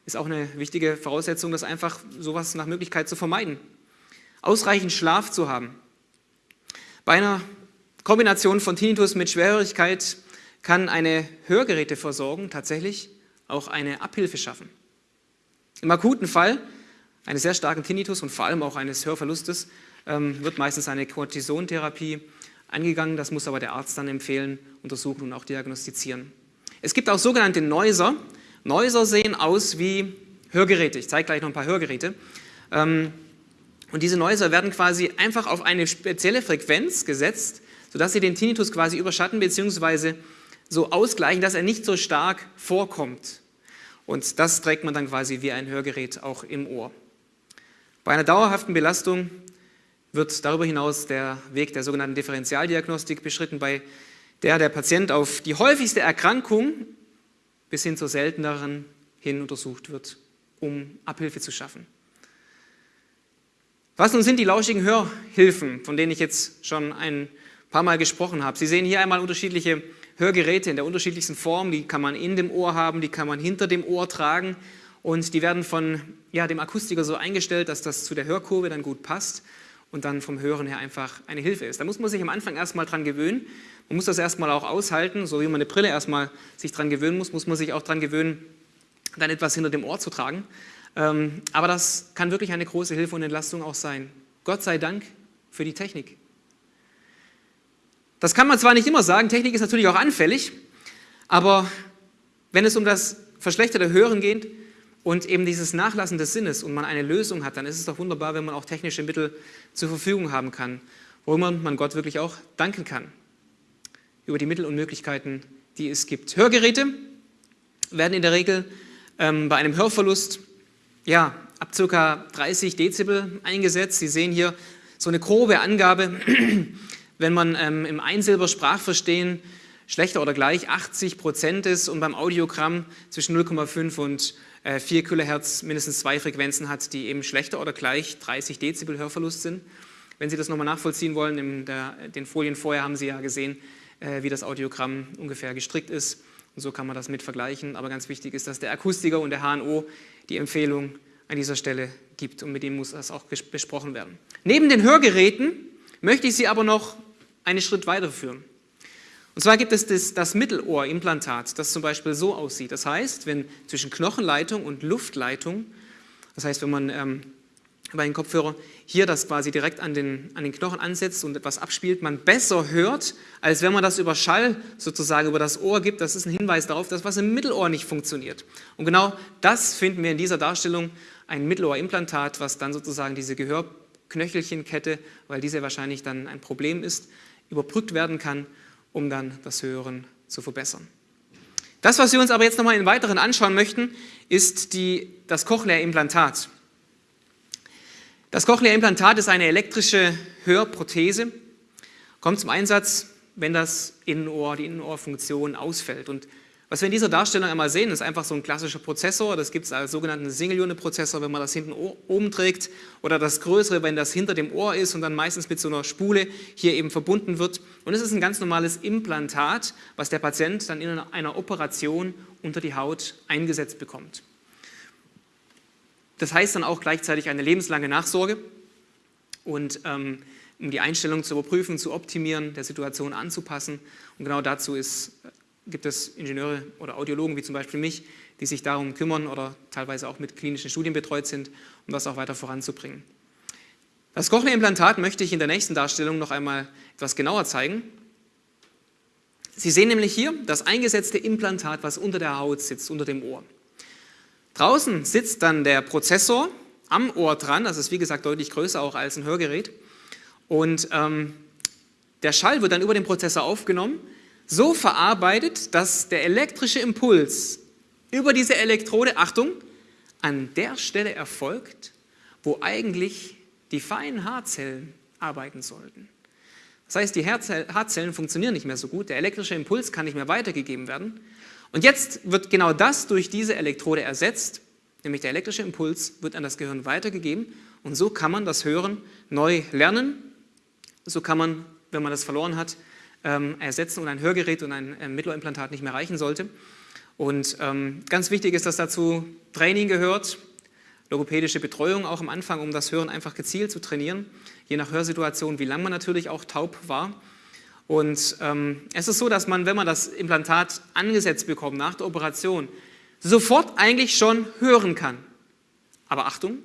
ist auch eine wichtige Voraussetzung, das einfach sowas nach Möglichkeit zu vermeiden. Ausreichend Schlaf zu haben. Bei einer Kombination von Tinnitus mit Schwerhörigkeit kann eine Hörgeräteversorgung tatsächlich auch eine Abhilfe schaffen. Im akuten Fall eines sehr starken Tinnitus und vor allem auch eines Hörverlustes wird meistens eine Cortisontherapie angegangen. Das muss aber der Arzt dann empfehlen, untersuchen und auch diagnostizieren. Es gibt auch sogenannte Neuser. Neuser sehen aus wie Hörgeräte. Ich zeige gleich noch ein paar Hörgeräte. Ähm, und diese Neuser werden quasi einfach auf eine spezielle Frequenz gesetzt, sodass sie den Tinnitus quasi überschatten bzw so ausgleichen, dass er nicht so stark vorkommt. Und das trägt man dann quasi wie ein Hörgerät auch im Ohr. Bei einer dauerhaften Belastung wird darüber hinaus der Weg der sogenannten Differentialdiagnostik beschritten, bei der der Patient auf die häufigste Erkrankung bis hin zur selteneren hin untersucht wird, um Abhilfe zu schaffen. Was nun sind die lauschigen Hörhilfen, von denen ich jetzt schon ein paar Mal gesprochen habe? Sie sehen hier einmal unterschiedliche Hörgeräte in der unterschiedlichsten Form, die kann man in dem Ohr haben, die kann man hinter dem Ohr tragen und die werden von ja, dem Akustiker so eingestellt, dass das zu der Hörkurve dann gut passt und dann vom Hören her einfach eine Hilfe ist. Da muss man sich am Anfang erstmal dran gewöhnen. Man muss das erstmal auch aushalten, so wie man eine Brille erstmal sich dran gewöhnen muss, muss man sich auch dran gewöhnen, dann etwas hinter dem Ohr zu tragen. Ähm, aber das kann wirklich eine große Hilfe und Entlastung auch sein. Gott sei Dank für die Technik. Das kann man zwar nicht immer sagen, Technik ist natürlich auch anfällig, aber wenn es um das verschlechterte Hören geht und eben dieses Nachlassen des Sinnes und man eine Lösung hat, dann ist es doch wunderbar, wenn man auch technische Mittel zur Verfügung haben kann, worüber man Gott wirklich auch danken kann. Über die Mittel und Möglichkeiten, die es gibt. Hörgeräte werden in der Regel ähm, bei einem Hörverlust ja, ab ca. 30 Dezibel eingesetzt. Sie sehen hier so eine grobe Angabe wenn man ähm, im Einsilber Sprachverstehen schlechter oder gleich 80 Prozent ist und beim Audiogramm zwischen 0,5 und 4 äh, Kilohertz mindestens zwei Frequenzen hat, die eben schlechter oder gleich 30 Dezibel Hörverlust sind. Wenn Sie das nochmal nachvollziehen wollen, in der, den Folien vorher haben Sie ja gesehen, äh, wie das Audiogramm ungefähr gestrickt ist. Und so kann man das mit vergleichen. Aber ganz wichtig ist, dass der Akustiker und der HNO die Empfehlung an dieser Stelle gibt und mit dem muss das auch besprochen werden. Neben den Hörgeräten möchte ich Sie aber noch einen Schritt weiterführen. Und zwar gibt es das, das Mittelohrimplantat, das zum Beispiel so aussieht. Das heißt, wenn zwischen Knochenleitung und Luftleitung, das heißt, wenn man ähm, bei den Kopfhörer hier das quasi direkt an den, an den Knochen ansetzt und etwas abspielt, man besser hört, als wenn man das über Schall sozusagen über das Ohr gibt. Das ist ein Hinweis darauf, dass was im Mittelohr nicht funktioniert. Und genau das finden wir in dieser Darstellung, ein Mittelohrimplantat, was dann sozusagen diese Gehörknöchelchenkette, weil diese wahrscheinlich dann ein Problem ist, überbrückt werden kann um dann das Hören zu verbessern. Das, was wir uns aber jetzt nochmal in weiteren anschauen möchten, ist die, das Cochlea-Implantat. Das Cochlea-Implantat ist eine elektrische Hörprothese, kommt zum Einsatz, wenn das Innenohr, die Innenohrfunktion ausfällt. Und was wir in dieser Darstellung einmal sehen, ist einfach so ein klassischer Prozessor. Das gibt es als sogenannten Single-Unit-Prozessor, wenn man das hinten oben trägt. Oder das größere, wenn das hinter dem Ohr ist und dann meistens mit so einer Spule hier eben verbunden wird. Und es ist ein ganz normales Implantat, was der Patient dann in einer Operation unter die Haut eingesetzt bekommt. Das heißt dann auch gleichzeitig eine lebenslange Nachsorge. Und ähm, um die Einstellung zu überprüfen, zu optimieren, der Situation anzupassen. Und genau dazu ist gibt es Ingenieure oder Audiologen wie zum Beispiel mich, die sich darum kümmern oder teilweise auch mit klinischen Studien betreut sind, um das auch weiter voranzubringen. Das Cochlea-Implantat möchte ich in der nächsten Darstellung noch einmal etwas genauer zeigen. Sie sehen nämlich hier das eingesetzte Implantat, was unter der Haut sitzt, unter dem Ohr. Draußen sitzt dann der Prozessor am Ohr dran, das ist wie gesagt deutlich größer auch als ein Hörgerät. Und ähm, der Schall wird dann über den Prozessor aufgenommen so verarbeitet, dass der elektrische Impuls über diese Elektrode, Achtung, an der Stelle erfolgt, wo eigentlich die feinen Haarzellen arbeiten sollten. Das heißt, die Haarzellen funktionieren nicht mehr so gut, der elektrische Impuls kann nicht mehr weitergegeben werden. Und jetzt wird genau das durch diese Elektrode ersetzt, nämlich der elektrische Impuls wird an das Gehirn weitergegeben und so kann man das Hören neu lernen. So kann man, wenn man das verloren hat, ähm, ersetzen und ein Hörgerät und ein äh, Mittelohrimplantat nicht mehr reichen sollte. Und ähm, ganz wichtig ist, dass dazu Training gehört, logopädische Betreuung auch am Anfang, um das Hören einfach gezielt zu trainieren, je nach Hörsituation, wie lange man natürlich auch taub war. Und ähm, es ist so, dass man, wenn man das Implantat angesetzt bekommt nach der Operation, sofort eigentlich schon hören kann. Aber Achtung,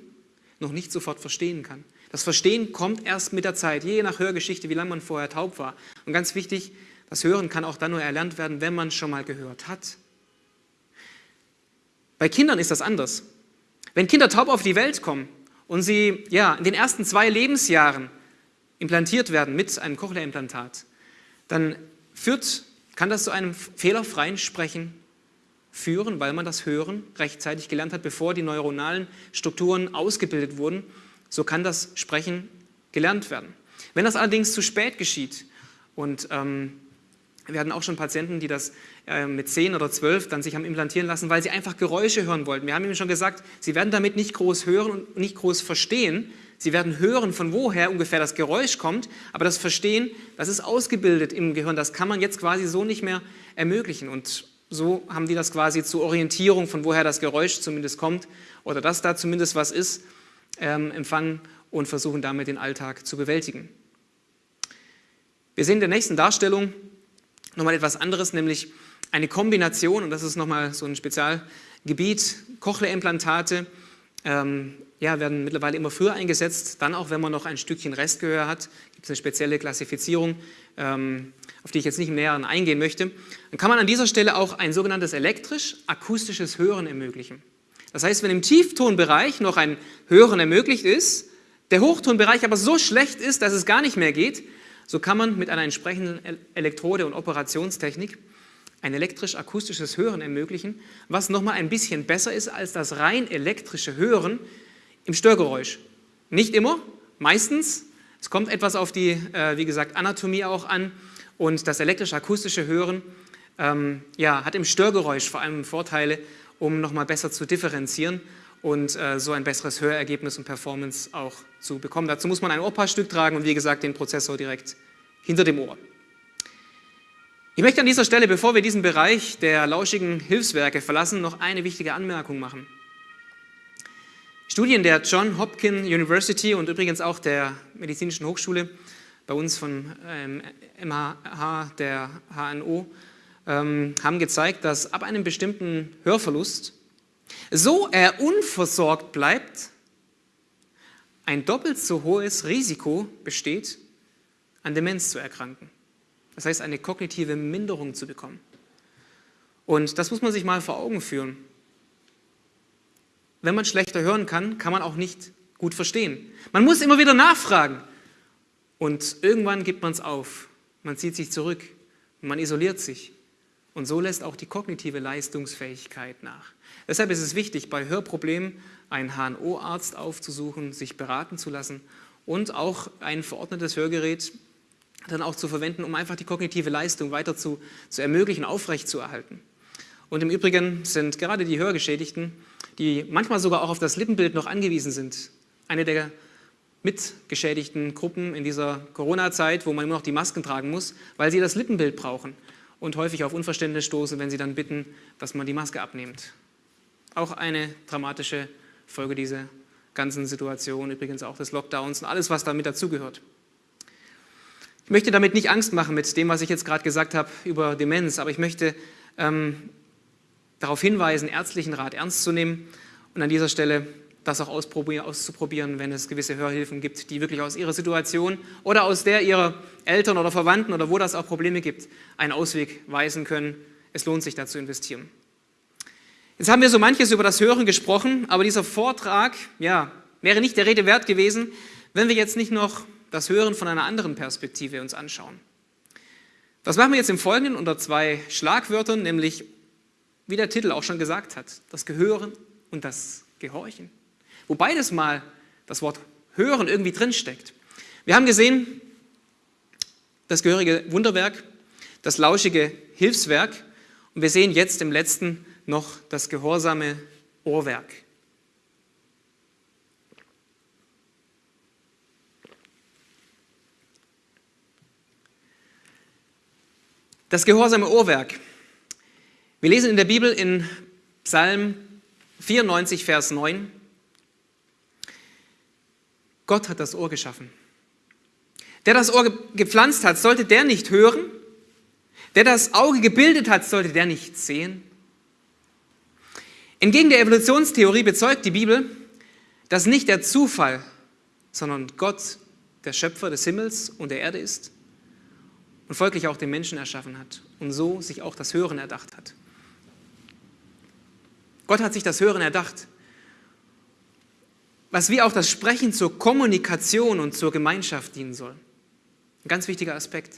noch nicht sofort verstehen kann. Das Verstehen kommt erst mit der Zeit, je nach Hörgeschichte, wie lange man vorher taub war. Und ganz wichtig, das Hören kann auch dann nur erlernt werden, wenn man schon mal gehört hat. Bei Kindern ist das anders. Wenn Kinder taub auf die Welt kommen und sie ja, in den ersten zwei Lebensjahren implantiert werden mit einem Cochlea-Implantat, dann führt, kann das zu einem fehlerfreien Sprechen führen, weil man das Hören rechtzeitig gelernt hat, bevor die neuronalen Strukturen ausgebildet wurden so kann das Sprechen gelernt werden. Wenn das allerdings zu spät geschieht und ähm, wir hatten auch schon Patienten, die das äh, mit 10 oder 12 dann sich haben implantieren lassen, weil sie einfach Geräusche hören wollten. Wir haben ihnen schon gesagt, sie werden damit nicht groß hören und nicht groß verstehen. Sie werden hören, von woher ungefähr das Geräusch kommt, aber das Verstehen, das ist ausgebildet im Gehirn, das kann man jetzt quasi so nicht mehr ermöglichen. Und so haben die das quasi zur Orientierung, von woher das Geräusch zumindest kommt oder dass da zumindest was ist, ähm, empfangen und versuchen damit den Alltag zu bewältigen. Wir sehen in der nächsten Darstellung nochmal etwas anderes, nämlich eine Kombination, und das ist nochmal so ein Spezialgebiet, Cochlea-Implantate, ähm, ja, werden mittlerweile immer früher eingesetzt, dann auch, wenn man noch ein Stückchen Restgehör hat, gibt es eine spezielle Klassifizierung, ähm, auf die ich jetzt nicht im Näheren eingehen möchte. Dann kann man an dieser Stelle auch ein sogenanntes elektrisch-akustisches Hören ermöglichen. Das heißt, wenn im Tieftonbereich noch ein Hören ermöglicht ist, der Hochtonbereich aber so schlecht ist, dass es gar nicht mehr geht, so kann man mit einer entsprechenden Elektrode und Operationstechnik ein elektrisch-akustisches Hören ermöglichen, was nochmal ein bisschen besser ist als das rein elektrische Hören im Störgeräusch. Nicht immer, meistens. Es kommt etwas auf die, äh, wie gesagt, Anatomie auch an Und das elektrisch-akustische Hören ähm, ja, hat im Störgeräusch vor allem Vorteile, um nochmal besser zu differenzieren und äh, so ein besseres Hörergebnis und Performance auch zu bekommen. Dazu muss man ein Ohrpaarstück tragen und wie gesagt den Prozessor direkt hinter dem Ohr. Ich möchte an dieser Stelle, bevor wir diesen Bereich der lauschigen Hilfswerke verlassen, noch eine wichtige Anmerkung machen. Studien der John Hopkins University und übrigens auch der Medizinischen Hochschule, bei uns von ähm, MH, der HNO, ähm, haben gezeigt, dass ab einem bestimmten Hörverlust, so er unversorgt bleibt, ein doppelt so hohes Risiko besteht, an Demenz zu erkranken. Das heißt, eine kognitive Minderung zu bekommen. Und das muss man sich mal vor Augen führen. Wenn man schlechter hören kann, kann man auch nicht gut verstehen. Man muss immer wieder nachfragen. Und irgendwann gibt man es auf. Man zieht sich zurück. Man isoliert sich. Und so lässt auch die kognitive Leistungsfähigkeit nach. Deshalb ist es wichtig, bei Hörproblemen einen HNO-Arzt aufzusuchen, sich beraten zu lassen und auch ein verordnetes Hörgerät dann auch zu verwenden, um einfach die kognitive Leistung weiter zu, zu ermöglichen, aufrechtzuerhalten. Und im Übrigen sind gerade die Hörgeschädigten, die manchmal sogar auch auf das Lippenbild noch angewiesen sind, eine der mitgeschädigten Gruppen in dieser Corona-Zeit, wo man immer noch die Masken tragen muss, weil sie das Lippenbild brauchen und häufig auf Unverständnis stoßen, wenn sie dann bitten, dass man die Maske abnimmt. Auch eine dramatische Folge dieser ganzen Situation, übrigens auch des Lockdowns und alles, was damit dazugehört. Ich möchte damit nicht Angst machen mit dem, was ich jetzt gerade gesagt habe über Demenz, aber ich möchte ähm, darauf hinweisen, ärztlichen Rat ernst zu nehmen und an dieser Stelle das auch auszuprobieren, wenn es gewisse Hörhilfen gibt, die wirklich aus ihrer Situation oder aus der ihrer Eltern oder Verwandten oder wo das auch Probleme gibt, einen Ausweg weisen können. Es lohnt sich da zu investieren. Jetzt haben wir so manches über das Hören gesprochen, aber dieser Vortrag ja, wäre nicht der Rede wert gewesen, wenn wir jetzt nicht noch das Hören von einer anderen Perspektive uns anschauen. Das machen wir jetzt im Folgenden unter zwei Schlagwörtern, nämlich, wie der Titel auch schon gesagt hat, das Gehören und das Gehorchen. Wo beides mal das Wort Hören irgendwie drinsteckt. Wir haben gesehen, das gehörige Wunderwerk, das lauschige Hilfswerk und wir sehen jetzt im letzten noch das gehorsame Ohrwerk. Das gehorsame Ohrwerk. Wir lesen in der Bibel in Psalm 94, Vers 9, Gott hat das Ohr geschaffen. Der das Ohr gepflanzt hat, sollte der nicht hören? Der das Auge gebildet hat, sollte der nicht sehen? Entgegen der Evolutionstheorie bezeugt die Bibel, dass nicht der Zufall, sondern Gott der Schöpfer des Himmels und der Erde ist und folglich auch den Menschen erschaffen hat und so sich auch das Hören erdacht hat. Gott hat sich das Hören erdacht, was wie auch das Sprechen zur Kommunikation und zur Gemeinschaft dienen soll. Ein ganz wichtiger Aspekt.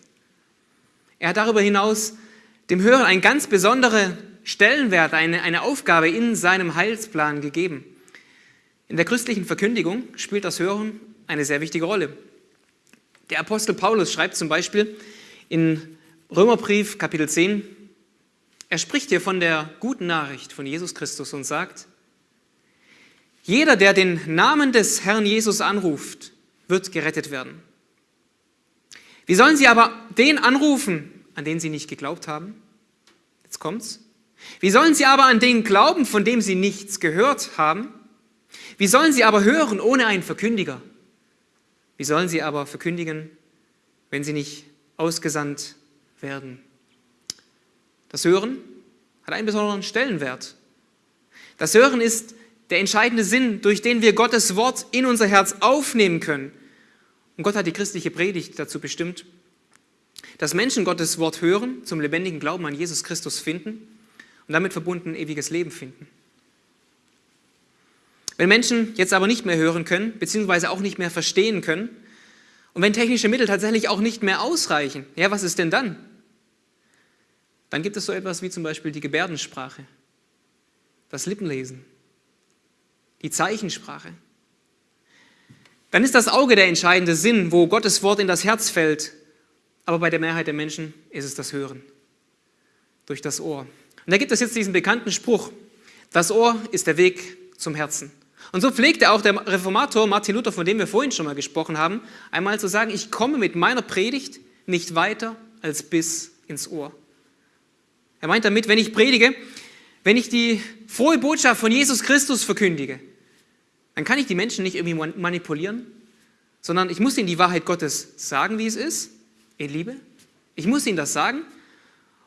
Er hat darüber hinaus dem Hören einen ganz besonderen Stellenwert, eine, eine Aufgabe in seinem Heilsplan gegeben. In der christlichen Verkündigung spielt das Hören eine sehr wichtige Rolle. Der Apostel Paulus schreibt zum Beispiel in Römerbrief Kapitel 10, er spricht hier von der guten Nachricht von Jesus Christus und sagt, jeder, der den Namen des Herrn Jesus anruft, wird gerettet werden. Wie sollen sie aber den anrufen, an den sie nicht geglaubt haben? Jetzt kommt's. Wie sollen sie aber an den glauben, von dem sie nichts gehört haben? Wie sollen sie aber hören ohne einen Verkündiger? Wie sollen sie aber verkündigen, wenn sie nicht ausgesandt werden. Das Hören hat einen besonderen Stellenwert. Das Hören ist der entscheidende Sinn, durch den wir Gottes Wort in unser Herz aufnehmen können. Und Gott hat die christliche Predigt dazu bestimmt, dass Menschen Gottes Wort hören, zum lebendigen Glauben an Jesus Christus finden und damit verbunden ewiges Leben finden. Wenn Menschen jetzt aber nicht mehr hören können, beziehungsweise auch nicht mehr verstehen können, und wenn technische Mittel tatsächlich auch nicht mehr ausreichen, ja, was ist denn dann? Dann gibt es so etwas wie zum Beispiel die Gebärdensprache, das Lippenlesen, die Zeichensprache. Dann ist das Auge der entscheidende Sinn, wo Gottes Wort in das Herz fällt Aber bei der Mehrheit der Menschen ist es das Hören durch das Ohr. Und da gibt es jetzt diesen bekannten Spruch, das Ohr ist der Weg zum Herzen. Und so pflegte auch der Reformator Martin Luther, von dem wir vorhin schon mal gesprochen haben, einmal zu sagen, ich komme mit meiner Predigt nicht weiter als bis ins Ohr. Er meint damit, wenn ich predige, wenn ich die frohe Botschaft von Jesus Christus verkündige, dann kann ich die Menschen nicht irgendwie manipulieren, sondern ich muss ihnen die Wahrheit Gottes sagen, wie es ist, in Liebe. Ich muss ihnen das sagen.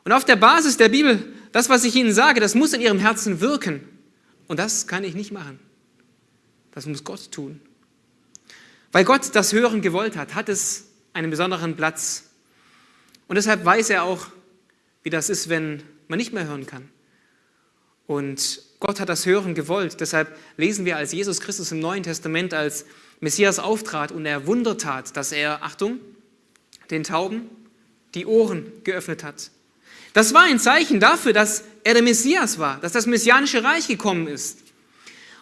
Und auf der Basis der Bibel, das, was ich ihnen sage, das muss in ihrem Herzen wirken. Und das kann ich nicht machen. Das muss Gott tun. Weil Gott das Hören gewollt hat, hat es einen besonderen Platz. Und deshalb weiß er auch, wie das ist, wenn man nicht mehr hören kann. Und Gott hat das Hören gewollt. Deshalb lesen wir, als Jesus Christus im Neuen Testament als Messias auftrat und er Wunder tat, dass er, Achtung, den Tauben die Ohren geöffnet hat. Das war ein Zeichen dafür, dass er der Messias war, dass das messianische Reich gekommen ist.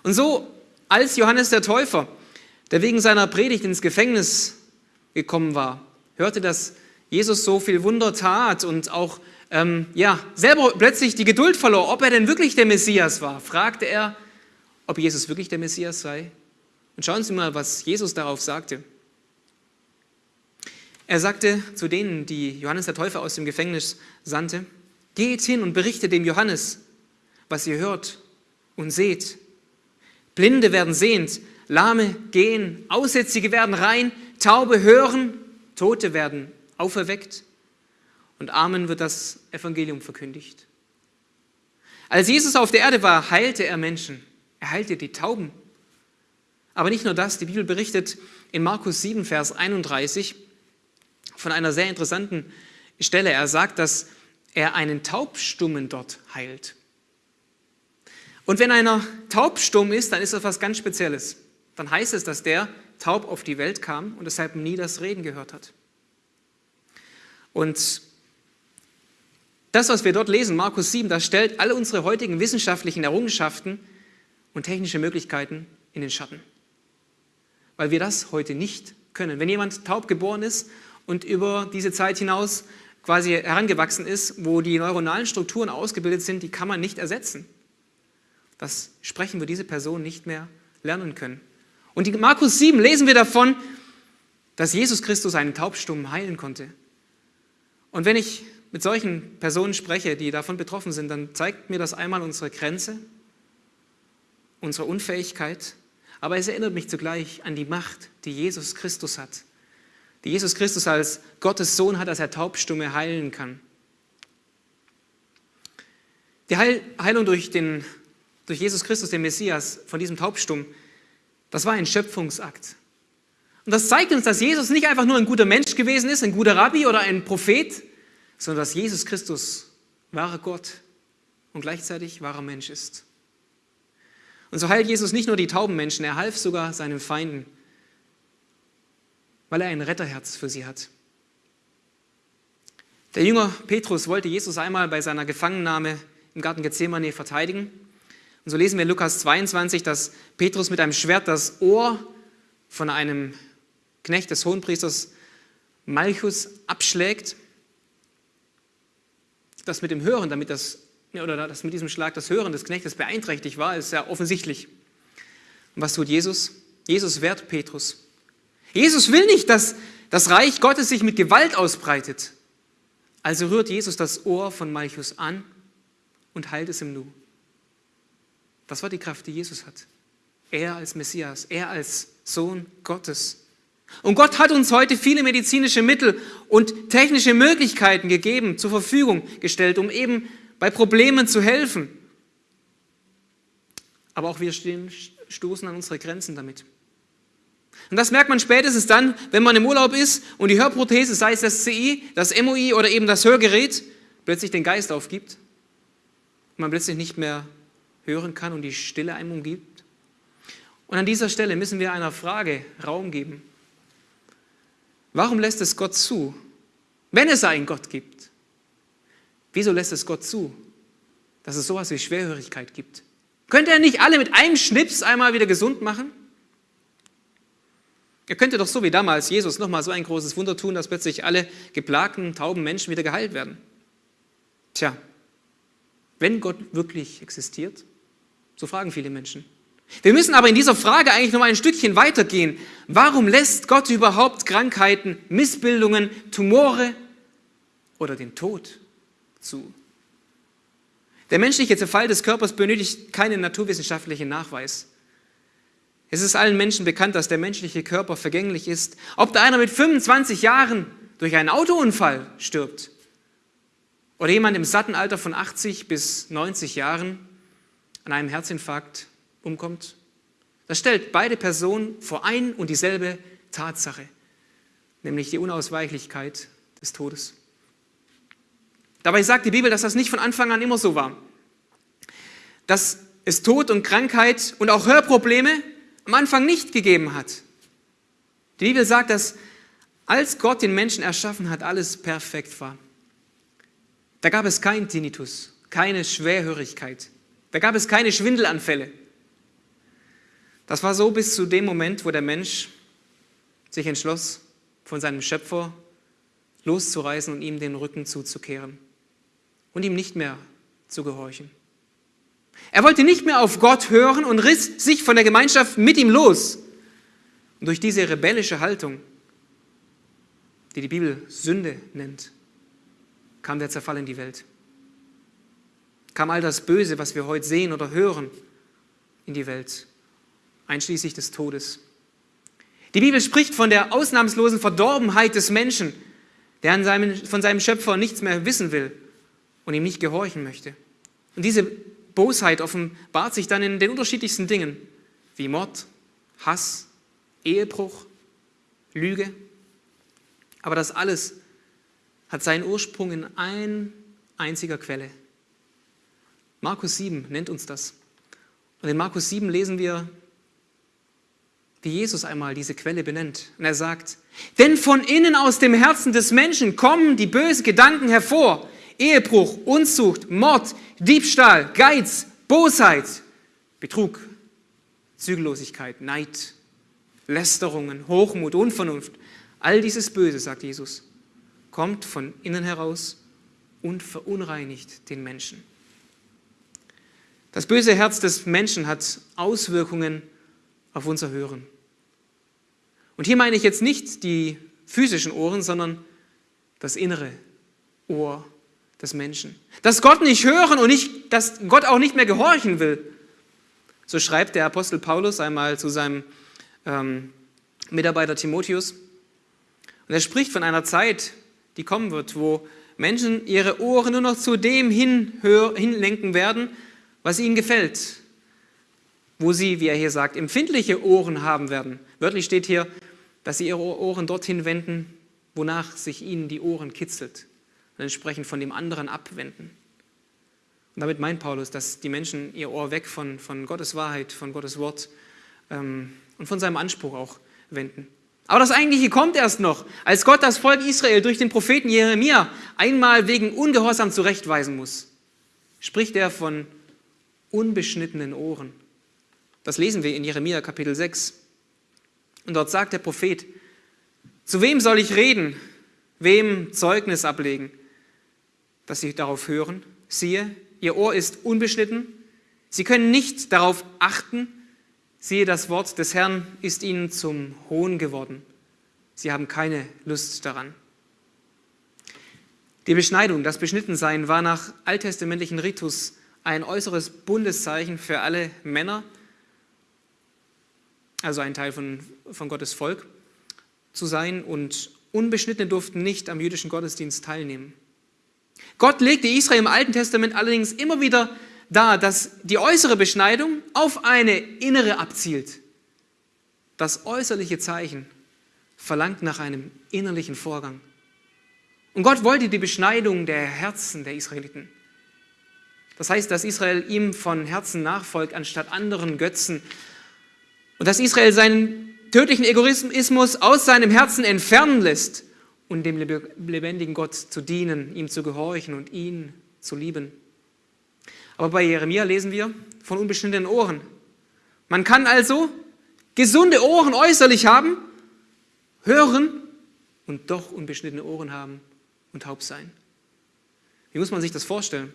Und so, als Johannes der Täufer, der wegen seiner Predigt ins Gefängnis gekommen war, hörte, dass Jesus so viel Wunder tat und auch ähm, ja, selber plötzlich die Geduld verlor, ob er denn wirklich der Messias war, fragte er, ob Jesus wirklich der Messias sei. Und schauen Sie mal, was Jesus darauf sagte. Er sagte zu denen, die Johannes der Täufer aus dem Gefängnis sandte, geht hin und berichtet dem Johannes, was ihr hört und seht. Blinde werden sehend, Lahme gehen, Aussätzige werden rein, Taube hören, Tote werden auferweckt und Armen wird das Evangelium verkündigt. Als Jesus auf der Erde war, heilte er Menschen. Er heilte die Tauben. Aber nicht nur das, die Bibel berichtet in Markus 7, Vers 31, von einer sehr interessanten Stelle. Er sagt, dass er einen Taubstummen dort heilt. Und wenn einer taubstumm ist, dann ist das was ganz Spezielles. Dann heißt es, dass der taub auf die Welt kam und deshalb nie das Reden gehört hat. Und das, was wir dort lesen, Markus 7, das stellt alle unsere heutigen wissenschaftlichen Errungenschaften und technische Möglichkeiten in den Schatten. Weil wir das heute nicht können. Wenn jemand taub geboren ist und über diese Zeit hinaus quasi herangewachsen ist, wo die neuronalen Strukturen ausgebildet sind, die kann man nicht ersetzen. Das sprechen wir diese Person nicht mehr lernen können. Und in Markus 7 lesen wir davon, dass Jesus Christus einen Taubstummen heilen konnte. Und wenn ich mit solchen Personen spreche, die davon betroffen sind, dann zeigt mir das einmal unsere Grenze, unsere Unfähigkeit, aber es erinnert mich zugleich an die Macht, die Jesus Christus hat die Jesus Christus als Gottes Sohn hat, dass er Taubstumme heilen kann. Die Heilung durch, den, durch Jesus Christus, den Messias, von diesem Taubstumm, das war ein Schöpfungsakt. Und das zeigt uns, dass Jesus nicht einfach nur ein guter Mensch gewesen ist, ein guter Rabbi oder ein Prophet, sondern dass Jesus Christus wahrer Gott und gleichzeitig wahrer Mensch ist. Und so heilt Jesus nicht nur die tauben Menschen, er half sogar seinen Feinden weil er ein Retterherz für sie hat. Der Jünger Petrus wollte Jesus einmal bei seiner Gefangennahme im Garten Gethsemane verteidigen. Und so lesen wir in Lukas 22, dass Petrus mit einem Schwert das Ohr von einem Knecht des Hohenpriesters Malchus abschlägt. Das mit dem Hören, damit das, oder das mit diesem Schlag das Hören des Knechtes beeinträchtigt war, ist ja offensichtlich. Und was tut Jesus? Jesus wehrt Petrus. Jesus will nicht, dass das Reich Gottes sich mit Gewalt ausbreitet. Also rührt Jesus das Ohr von Malchus an und heilt es im Nu. Das war die Kraft, die Jesus hat. Er als Messias, er als Sohn Gottes. Und Gott hat uns heute viele medizinische Mittel und technische Möglichkeiten gegeben, zur Verfügung gestellt, um eben bei Problemen zu helfen. Aber auch wir stehen, stoßen an unsere Grenzen damit. Und das merkt man spätestens dann, wenn man im Urlaub ist und die Hörprothese, sei es das CI, das MOI oder eben das Hörgerät, plötzlich den Geist aufgibt man plötzlich nicht mehr hören kann und die Stille einem umgibt. Und an dieser Stelle müssen wir einer Frage Raum geben. Warum lässt es Gott zu, wenn es einen Gott gibt? Wieso lässt es Gott zu, dass es sowas wie Schwerhörigkeit gibt? Könnte er nicht alle mit einem Schnips einmal wieder gesund machen? Er könnte doch so wie damals Jesus nochmal so ein großes Wunder tun, dass plötzlich alle geplagten, tauben Menschen wieder geheilt werden. Tja, wenn Gott wirklich existiert, so fragen viele Menschen. Wir müssen aber in dieser Frage eigentlich noch mal ein Stückchen weitergehen. Warum lässt Gott überhaupt Krankheiten, Missbildungen, Tumore oder den Tod zu? Der menschliche Zerfall des Körpers benötigt keinen naturwissenschaftlichen Nachweis. Es ist allen Menschen bekannt, dass der menschliche Körper vergänglich ist. Ob da einer mit 25 Jahren durch einen Autounfall stirbt oder jemand im satten Alter von 80 bis 90 Jahren an einem Herzinfarkt umkommt, das stellt beide Personen vor ein und dieselbe Tatsache, nämlich die Unausweichlichkeit des Todes. Dabei sagt die Bibel, dass das nicht von Anfang an immer so war. Dass es Tod und Krankheit und auch Hörprobleme am Anfang nicht gegeben hat. Die Bibel sagt, dass als Gott den Menschen erschaffen hat, alles perfekt war. Da gab es keinen Tinnitus, keine Schwerhörigkeit, da gab es keine Schwindelanfälle. Das war so bis zu dem Moment, wo der Mensch sich entschloss, von seinem Schöpfer loszureißen und ihm den Rücken zuzukehren und ihm nicht mehr zu gehorchen. Er wollte nicht mehr auf Gott hören und riss sich von der Gemeinschaft mit ihm los. Und durch diese rebellische Haltung, die die Bibel Sünde nennt, kam der Zerfall in die Welt. Kam all das Böse, was wir heute sehen oder hören, in die Welt, einschließlich des Todes. Die Bibel spricht von der ausnahmslosen Verdorbenheit des Menschen, der seinem, von seinem Schöpfer nichts mehr wissen will und ihm nicht gehorchen möchte. Und diese Bosheit offenbart sich dann in den unterschiedlichsten Dingen, wie Mord, Hass, Ehebruch, Lüge. Aber das alles hat seinen Ursprung in ein einziger Quelle. Markus 7 nennt uns das. Und in Markus 7 lesen wir, wie Jesus einmal diese Quelle benennt. Und er sagt, denn von innen aus dem Herzen des Menschen kommen die bösen Gedanken hervor, Ehebruch, Unzucht, Mord, Diebstahl, Geiz, Bosheit, Betrug, Zügellosigkeit, Neid, Lästerungen, Hochmut, Unvernunft. All dieses Böse, sagt Jesus, kommt von innen heraus und verunreinigt den Menschen. Das böse Herz des Menschen hat Auswirkungen auf unser Hören. Und hier meine ich jetzt nicht die physischen Ohren, sondern das innere Ohr des Menschen. Dass Gott nicht hören und nicht, dass Gott auch nicht mehr gehorchen will. So schreibt der Apostel Paulus einmal zu seinem ähm, Mitarbeiter Timotheus. Und er spricht von einer Zeit, die kommen wird, wo Menschen ihre Ohren nur noch zu dem hinlenken werden, was ihnen gefällt. Wo sie, wie er hier sagt, empfindliche Ohren haben werden. Wörtlich steht hier, dass sie ihre Ohren dorthin wenden, wonach sich ihnen die Ohren kitzelt und entsprechend von dem anderen abwenden. Und damit meint Paulus, dass die Menschen ihr Ohr weg von, von Gottes Wahrheit, von Gottes Wort ähm, und von seinem Anspruch auch wenden. Aber das Eigentliche kommt erst noch, als Gott das Volk Israel durch den Propheten Jeremia einmal wegen Ungehorsam zurechtweisen muss. Spricht er von unbeschnittenen Ohren. Das lesen wir in Jeremia Kapitel 6. Und dort sagt der Prophet, zu wem soll ich reden, wem Zeugnis ablegen? dass sie darauf hören. Siehe, ihr Ohr ist unbeschnitten. Sie können nicht darauf achten. Siehe, das Wort des Herrn ist ihnen zum Hohn geworden. Sie haben keine Lust daran. Die Beschneidung, das Beschnittensein war nach alttestamentlichen Ritus ein äußeres Bundeszeichen für alle Männer, also ein Teil von, von Gottes Volk zu sein. Und Unbeschnittene durften nicht am jüdischen Gottesdienst teilnehmen. Gott legte Israel im Alten Testament allerdings immer wieder dar, dass die äußere Beschneidung auf eine innere abzielt. Das äußerliche Zeichen verlangt nach einem innerlichen Vorgang. Und Gott wollte die Beschneidung der Herzen der Israeliten. Das heißt, dass Israel ihm von Herzen nachfolgt, anstatt anderen Götzen. Und dass Israel seinen tödlichen Egoismus aus seinem Herzen entfernen lässt und dem lebendigen Gott zu dienen, ihm zu gehorchen und ihn zu lieben. Aber bei Jeremia lesen wir von unbestimmten Ohren. Man kann also gesunde Ohren äußerlich haben, hören und doch unbeschnittene Ohren haben und taub sein. Wie muss man sich das vorstellen?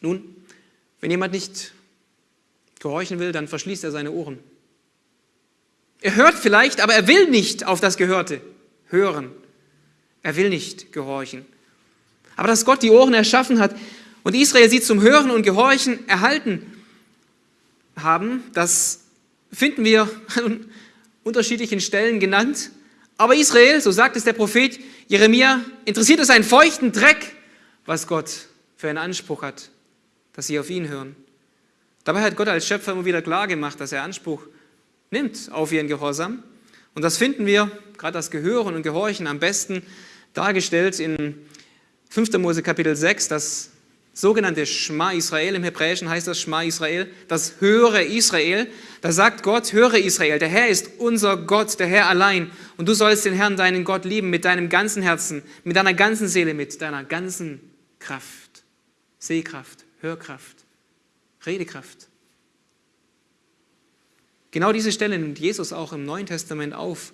Nun, wenn jemand nicht gehorchen will, dann verschließt er seine Ohren. Er hört vielleicht, aber er will nicht auf das Gehörte hören. Er will nicht gehorchen. Aber dass Gott die Ohren erschaffen hat und Israel sie zum Hören und Gehorchen erhalten haben, das finden wir an unterschiedlichen Stellen genannt. Aber Israel, so sagt es der Prophet Jeremia, interessiert es einen feuchten Dreck, was Gott für einen Anspruch hat, dass sie auf ihn hören. Dabei hat Gott als Schöpfer immer wieder klar gemacht, dass er Anspruch nimmt auf ihren Gehorsam. Und das finden wir, gerade das Gehören und Gehorchen, am besten dargestellt in 5. Mose Kapitel 6, das sogenannte Schma Israel, im Hebräischen heißt das Schma Israel, das höre Israel. Da sagt Gott, höre Israel, der Herr ist unser Gott, der Herr allein. Und du sollst den Herrn, deinen Gott, lieben mit deinem ganzen Herzen, mit deiner ganzen Seele, mit deiner ganzen Kraft. Sehkraft, Hörkraft, Redekraft. Genau diese Stelle nimmt Jesus auch im Neuen Testament auf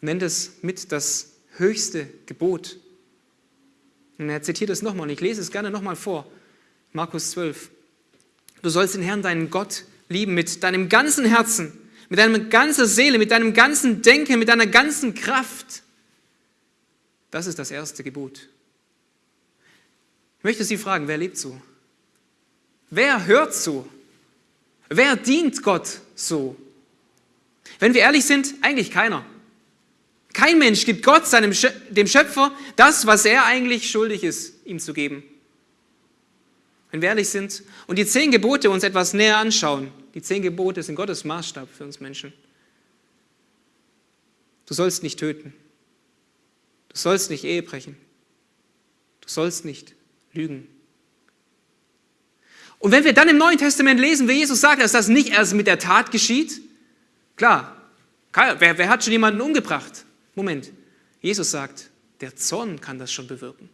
und nennt es mit das höchste Gebot. Und er zitiert es nochmal und ich lese es gerne nochmal vor. Markus 12. Du sollst den Herrn, deinen Gott, lieben mit deinem ganzen Herzen, mit deiner ganzen Seele, mit deinem ganzen Denken, mit deiner ganzen Kraft. Das ist das erste Gebot. Ich möchte Sie fragen, wer lebt so? Wer hört so? Wer dient Gott so? Wenn wir ehrlich sind, eigentlich keiner. Kein Mensch gibt Gott, seinem, dem Schöpfer, das, was er eigentlich schuldig ist, ihm zu geben. Wenn wir ehrlich sind und die zehn Gebote uns etwas näher anschauen, die zehn Gebote sind Gottes Maßstab für uns Menschen. Du sollst nicht töten. Du sollst nicht Ehe brechen. Du sollst nicht lügen. Und wenn wir dann im Neuen Testament lesen, wie Jesus sagt, dass das nicht erst mit der Tat geschieht, klar, wer, wer hat schon jemanden umgebracht? Moment, Jesus sagt, der Zorn kann das schon bewirken.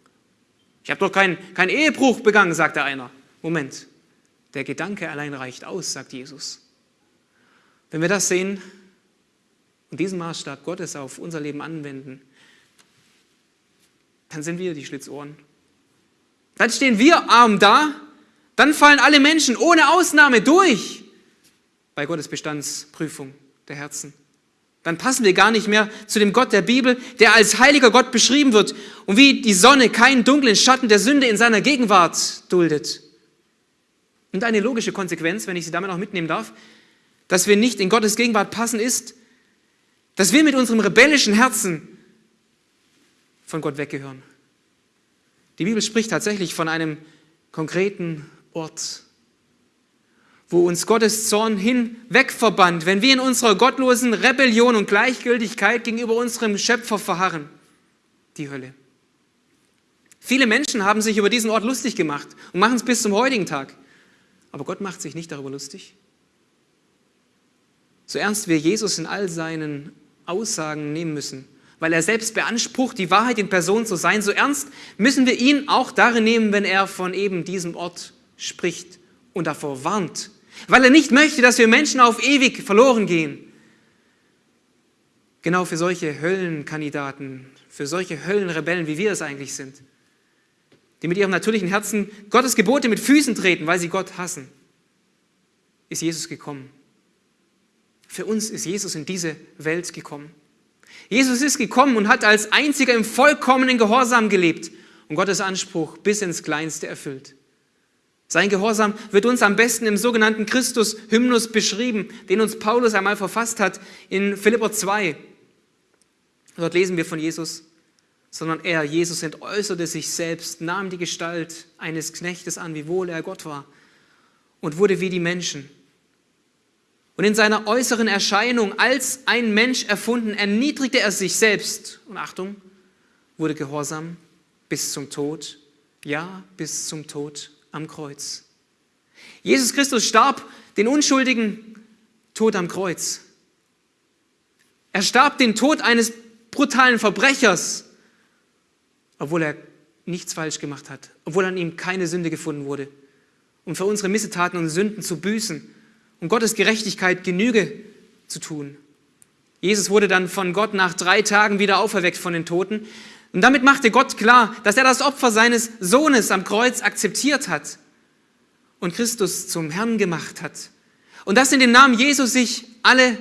Ich habe doch keinen kein Ehebruch begangen, sagt der einer. Moment, der Gedanke allein reicht aus, sagt Jesus. Wenn wir das sehen und diesen Maßstab Gottes auf unser Leben anwenden, dann sind wir die Schlitzohren. Dann stehen wir arm da dann fallen alle Menschen ohne Ausnahme durch bei Gottes Bestandsprüfung der Herzen. Dann passen wir gar nicht mehr zu dem Gott der Bibel, der als heiliger Gott beschrieben wird und wie die Sonne keinen dunklen Schatten der Sünde in seiner Gegenwart duldet. Und eine logische Konsequenz, wenn ich Sie damit auch mitnehmen darf, dass wir nicht in Gottes Gegenwart passen, ist, dass wir mit unserem rebellischen Herzen von Gott weggehören. Die Bibel spricht tatsächlich von einem konkreten Ort, wo uns Gottes Zorn hinweg verbannt, wenn wir in unserer gottlosen Rebellion und Gleichgültigkeit gegenüber unserem Schöpfer verharren, die Hölle. Viele Menschen haben sich über diesen Ort lustig gemacht und machen es bis zum heutigen Tag. Aber Gott macht sich nicht darüber lustig. So ernst wir Jesus in all seinen Aussagen nehmen müssen, weil er selbst beansprucht, die Wahrheit in Person zu sein, so ernst müssen wir ihn auch darin nehmen, wenn er von eben diesem Ort spricht und davor warnt, weil er nicht möchte, dass wir Menschen auf ewig verloren gehen. Genau für solche Höllenkandidaten, für solche Höllenrebellen, wie wir es eigentlich sind, die mit ihrem natürlichen Herzen Gottes Gebote mit Füßen treten, weil sie Gott hassen, ist Jesus gekommen. Für uns ist Jesus in diese Welt gekommen. Jesus ist gekommen und hat als einziger im vollkommenen Gehorsam gelebt und Gottes Anspruch bis ins Kleinste erfüllt. Sein Gehorsam wird uns am besten im sogenannten Christus-Hymnus beschrieben, den uns Paulus einmal verfasst hat in Philipper 2. Dort lesen wir von Jesus, sondern er, Jesus, entäußerte sich selbst, nahm die Gestalt eines Knechtes an, wiewohl er Gott war, und wurde wie die Menschen. Und in seiner äußeren Erscheinung als ein Mensch erfunden, erniedrigte er sich selbst und Achtung, wurde gehorsam bis zum Tod, ja, bis zum Tod am Kreuz. Jesus Christus starb den unschuldigen Tod am Kreuz. Er starb den Tod eines brutalen Verbrechers, obwohl er nichts falsch gemacht hat, obwohl an ihm keine Sünde gefunden wurde, um für unsere Missetaten und Sünden zu büßen und Gottes Gerechtigkeit Genüge zu tun. Jesus wurde dann von Gott nach drei Tagen wieder auferweckt von den Toten. Und damit machte Gott klar, dass er das Opfer seines Sohnes am Kreuz akzeptiert hat und Christus zum Herrn gemacht hat. Und dass in dem Namen Jesus sich alle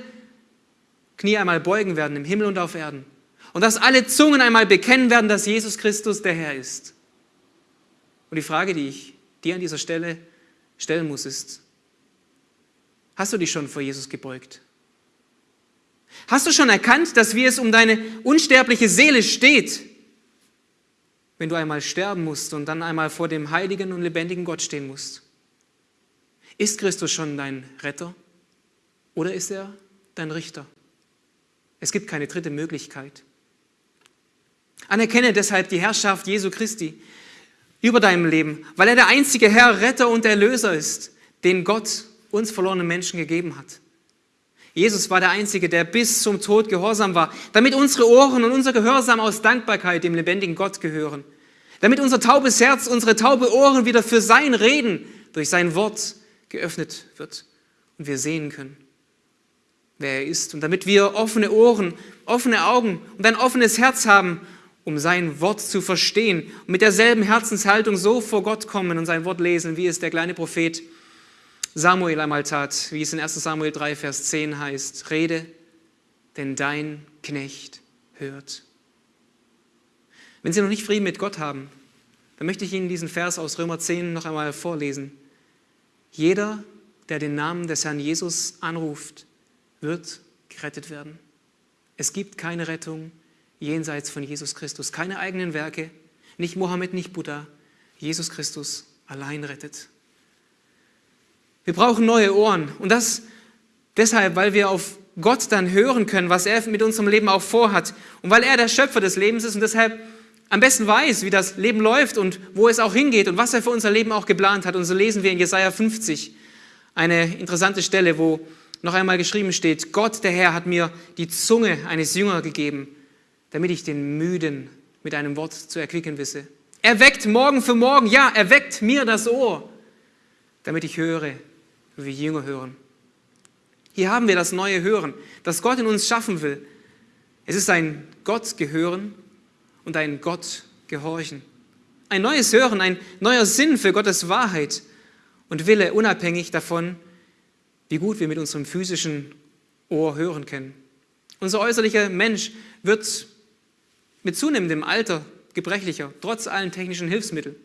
Knie einmal beugen werden, im Himmel und auf Erden. Und dass alle Zungen einmal bekennen werden, dass Jesus Christus der Herr ist. Und die Frage, die ich dir an dieser Stelle stellen muss, ist, hast du dich schon vor Jesus gebeugt? Hast du schon erkannt, dass wie es um deine unsterbliche Seele steht, wenn du einmal sterben musst und dann einmal vor dem heiligen und lebendigen Gott stehen musst? Ist Christus schon dein Retter oder ist er dein Richter? Es gibt keine dritte Möglichkeit. Anerkenne deshalb die Herrschaft Jesu Christi über deinem Leben, weil er der einzige Herr, Retter und Erlöser ist, den Gott uns verlorenen Menschen gegeben hat. Jesus war der Einzige, der bis zum Tod gehorsam war, damit unsere Ohren und unser Gehorsam aus Dankbarkeit dem lebendigen Gott gehören, damit unser taubes Herz, unsere taube Ohren wieder für sein Reden durch sein Wort geöffnet wird und wir sehen können, wer er ist. Und damit wir offene Ohren, offene Augen und ein offenes Herz haben, um sein Wort zu verstehen und mit derselben Herzenshaltung so vor Gott kommen und sein Wort lesen, wie es der kleine Prophet Samuel einmal tat, wie es in 1 Samuel 3, Vers 10 heißt, rede, denn dein Knecht hört. Wenn Sie noch nicht Frieden mit Gott haben, dann möchte ich Ihnen diesen Vers aus Römer 10 noch einmal vorlesen. Jeder, der den Namen des Herrn Jesus anruft, wird gerettet werden. Es gibt keine Rettung jenseits von Jesus Christus, keine eigenen Werke, nicht Mohammed, nicht Buddha. Jesus Christus allein rettet. Wir brauchen neue Ohren. Und das deshalb, weil wir auf Gott dann hören können, was er mit unserem Leben auch vorhat. Und weil er der Schöpfer des Lebens ist und deshalb am besten weiß, wie das Leben läuft und wo es auch hingeht und was er für unser Leben auch geplant hat. Und so lesen wir in Jesaja 50 eine interessante Stelle, wo noch einmal geschrieben steht: Gott, der Herr, hat mir die Zunge eines Jüngers gegeben, damit ich den Müden mit einem Wort zu erquicken wisse. Er weckt morgen für morgen, ja, er weckt mir das Ohr, damit ich höre, wie Jünger hören. Hier haben wir das neue Hören, das Gott in uns schaffen will. Es ist ein Gott gehören und ein Gott gehorchen. Ein neues Hören, ein neuer Sinn für Gottes Wahrheit und Wille, unabhängig davon, wie gut wir mit unserem physischen Ohr hören können. Unser äußerlicher Mensch wird mit zunehmendem Alter gebrechlicher, trotz allen technischen Hilfsmitteln.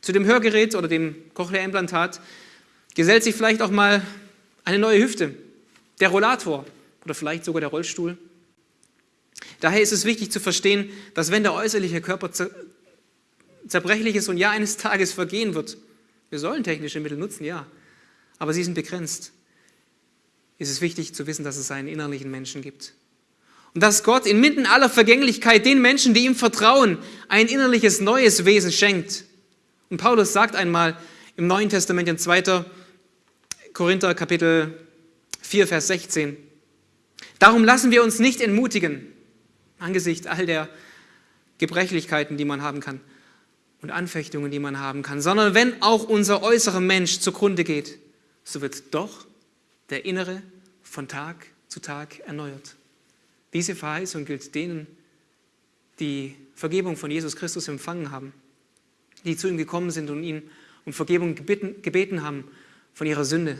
Zu dem Hörgerät oder dem Cochlea-Implantat gesellt sich vielleicht auch mal eine neue Hüfte, der Rollator oder vielleicht sogar der Rollstuhl. Daher ist es wichtig zu verstehen, dass wenn der äußerliche Körper zerbrechlich ist und ja eines Tages vergehen wird, wir sollen technische Mittel nutzen, ja, aber sie sind begrenzt, ist es wichtig zu wissen, dass es einen innerlichen Menschen gibt. Und dass Gott inmitten aller Vergänglichkeit den Menschen, die ihm vertrauen, ein innerliches neues Wesen schenkt. Und Paulus sagt einmal im Neuen Testament in 2. Korinther Kapitel 4, Vers 16. Darum lassen wir uns nicht entmutigen, angesichts all der Gebrechlichkeiten, die man haben kann und Anfechtungen, die man haben kann, sondern wenn auch unser äußerer Mensch zugrunde geht, so wird doch der innere von Tag zu Tag erneuert. Diese Verheißung gilt denen, die Vergebung von Jesus Christus empfangen haben, die zu ihm gekommen sind und ihn um Vergebung gebeten, gebeten haben von ihrer Sünde.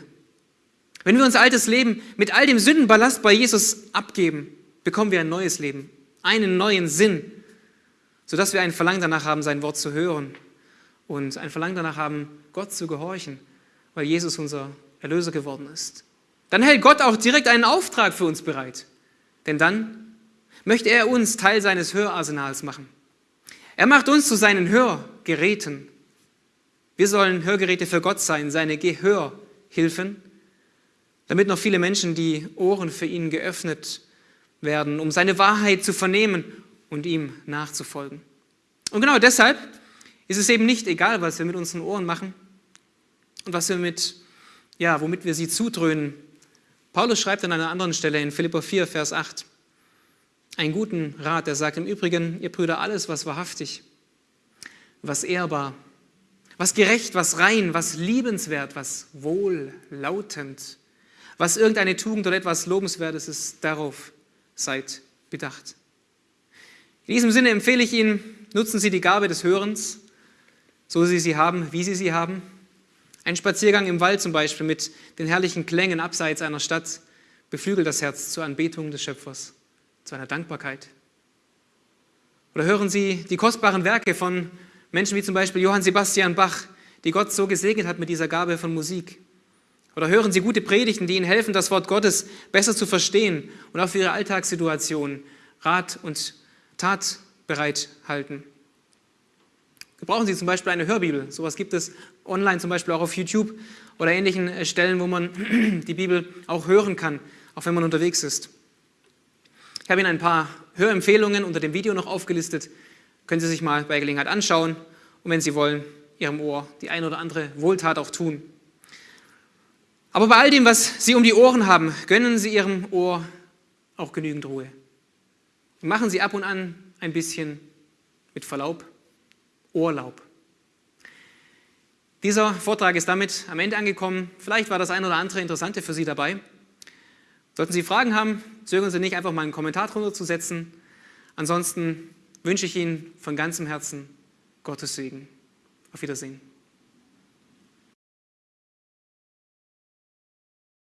Wenn wir unser altes Leben mit all dem Sündenballast bei Jesus abgeben, bekommen wir ein neues Leben, einen neuen Sinn, sodass wir ein Verlangen danach haben, sein Wort zu hören und ein Verlangen danach haben, Gott zu gehorchen, weil Jesus unser Erlöser geworden ist. Dann hält Gott auch direkt einen Auftrag für uns bereit, denn dann möchte er uns Teil seines Hörarsenals machen. Er macht uns zu seinen Hörgeräten wir sollen Hörgeräte für Gott sein, seine Gehörhilfen, damit noch viele Menschen die Ohren für ihn geöffnet werden, um seine Wahrheit zu vernehmen und ihm nachzufolgen. Und genau deshalb ist es eben nicht egal, was wir mit unseren Ohren machen und was wir mit, ja, womit wir sie zudröhnen. Paulus schreibt an einer anderen Stelle in Philippa 4, Vers 8, einen guten Rat, der sagt im Übrigen, ihr Brüder, alles, was wahrhaftig, was ehrbar, was gerecht, was rein, was liebenswert, was wohllautend, was irgendeine Tugend oder etwas Lobenswertes ist, darauf seid bedacht. In diesem Sinne empfehle ich Ihnen, nutzen Sie die Gabe des Hörens, so Sie sie haben, wie Sie sie haben. Ein Spaziergang im Wald zum Beispiel mit den herrlichen Klängen abseits einer Stadt beflügelt das Herz zur Anbetung des Schöpfers, zu einer Dankbarkeit. Oder hören Sie die kostbaren Werke von Menschen wie zum Beispiel Johann Sebastian Bach, die Gott so gesegnet hat mit dieser Gabe von Musik. Oder hören Sie gute Predigten, die Ihnen helfen, das Wort Gottes besser zu verstehen und auch für Ihre Alltagssituation Rat und Tat bereithalten. Gebrauchen Sie zum Beispiel eine Hörbibel. Sowas gibt es online, zum Beispiel auch auf YouTube oder ähnlichen äh, Stellen, wo man die Bibel auch hören kann, auch wenn man unterwegs ist. Ich habe Ihnen ein paar Hörempfehlungen unter dem Video noch aufgelistet. Können Sie sich mal bei Gelegenheit anschauen und wenn Sie wollen, Ihrem Ohr die ein oder andere Wohltat auch tun. Aber bei all dem, was Sie um die Ohren haben, gönnen Sie Ihrem Ohr auch genügend Ruhe. Machen Sie ab und an ein bisschen, mit Verlaub, Urlaub. Dieser Vortrag ist damit am Ende angekommen. Vielleicht war das ein oder andere Interessante für Sie dabei. Sollten Sie Fragen haben, zögern Sie nicht, einfach mal einen Kommentar drunter zu setzen. Ansonsten wünsche ich Ihnen von ganzem Herzen Gottes Segen. Auf Wiedersehen.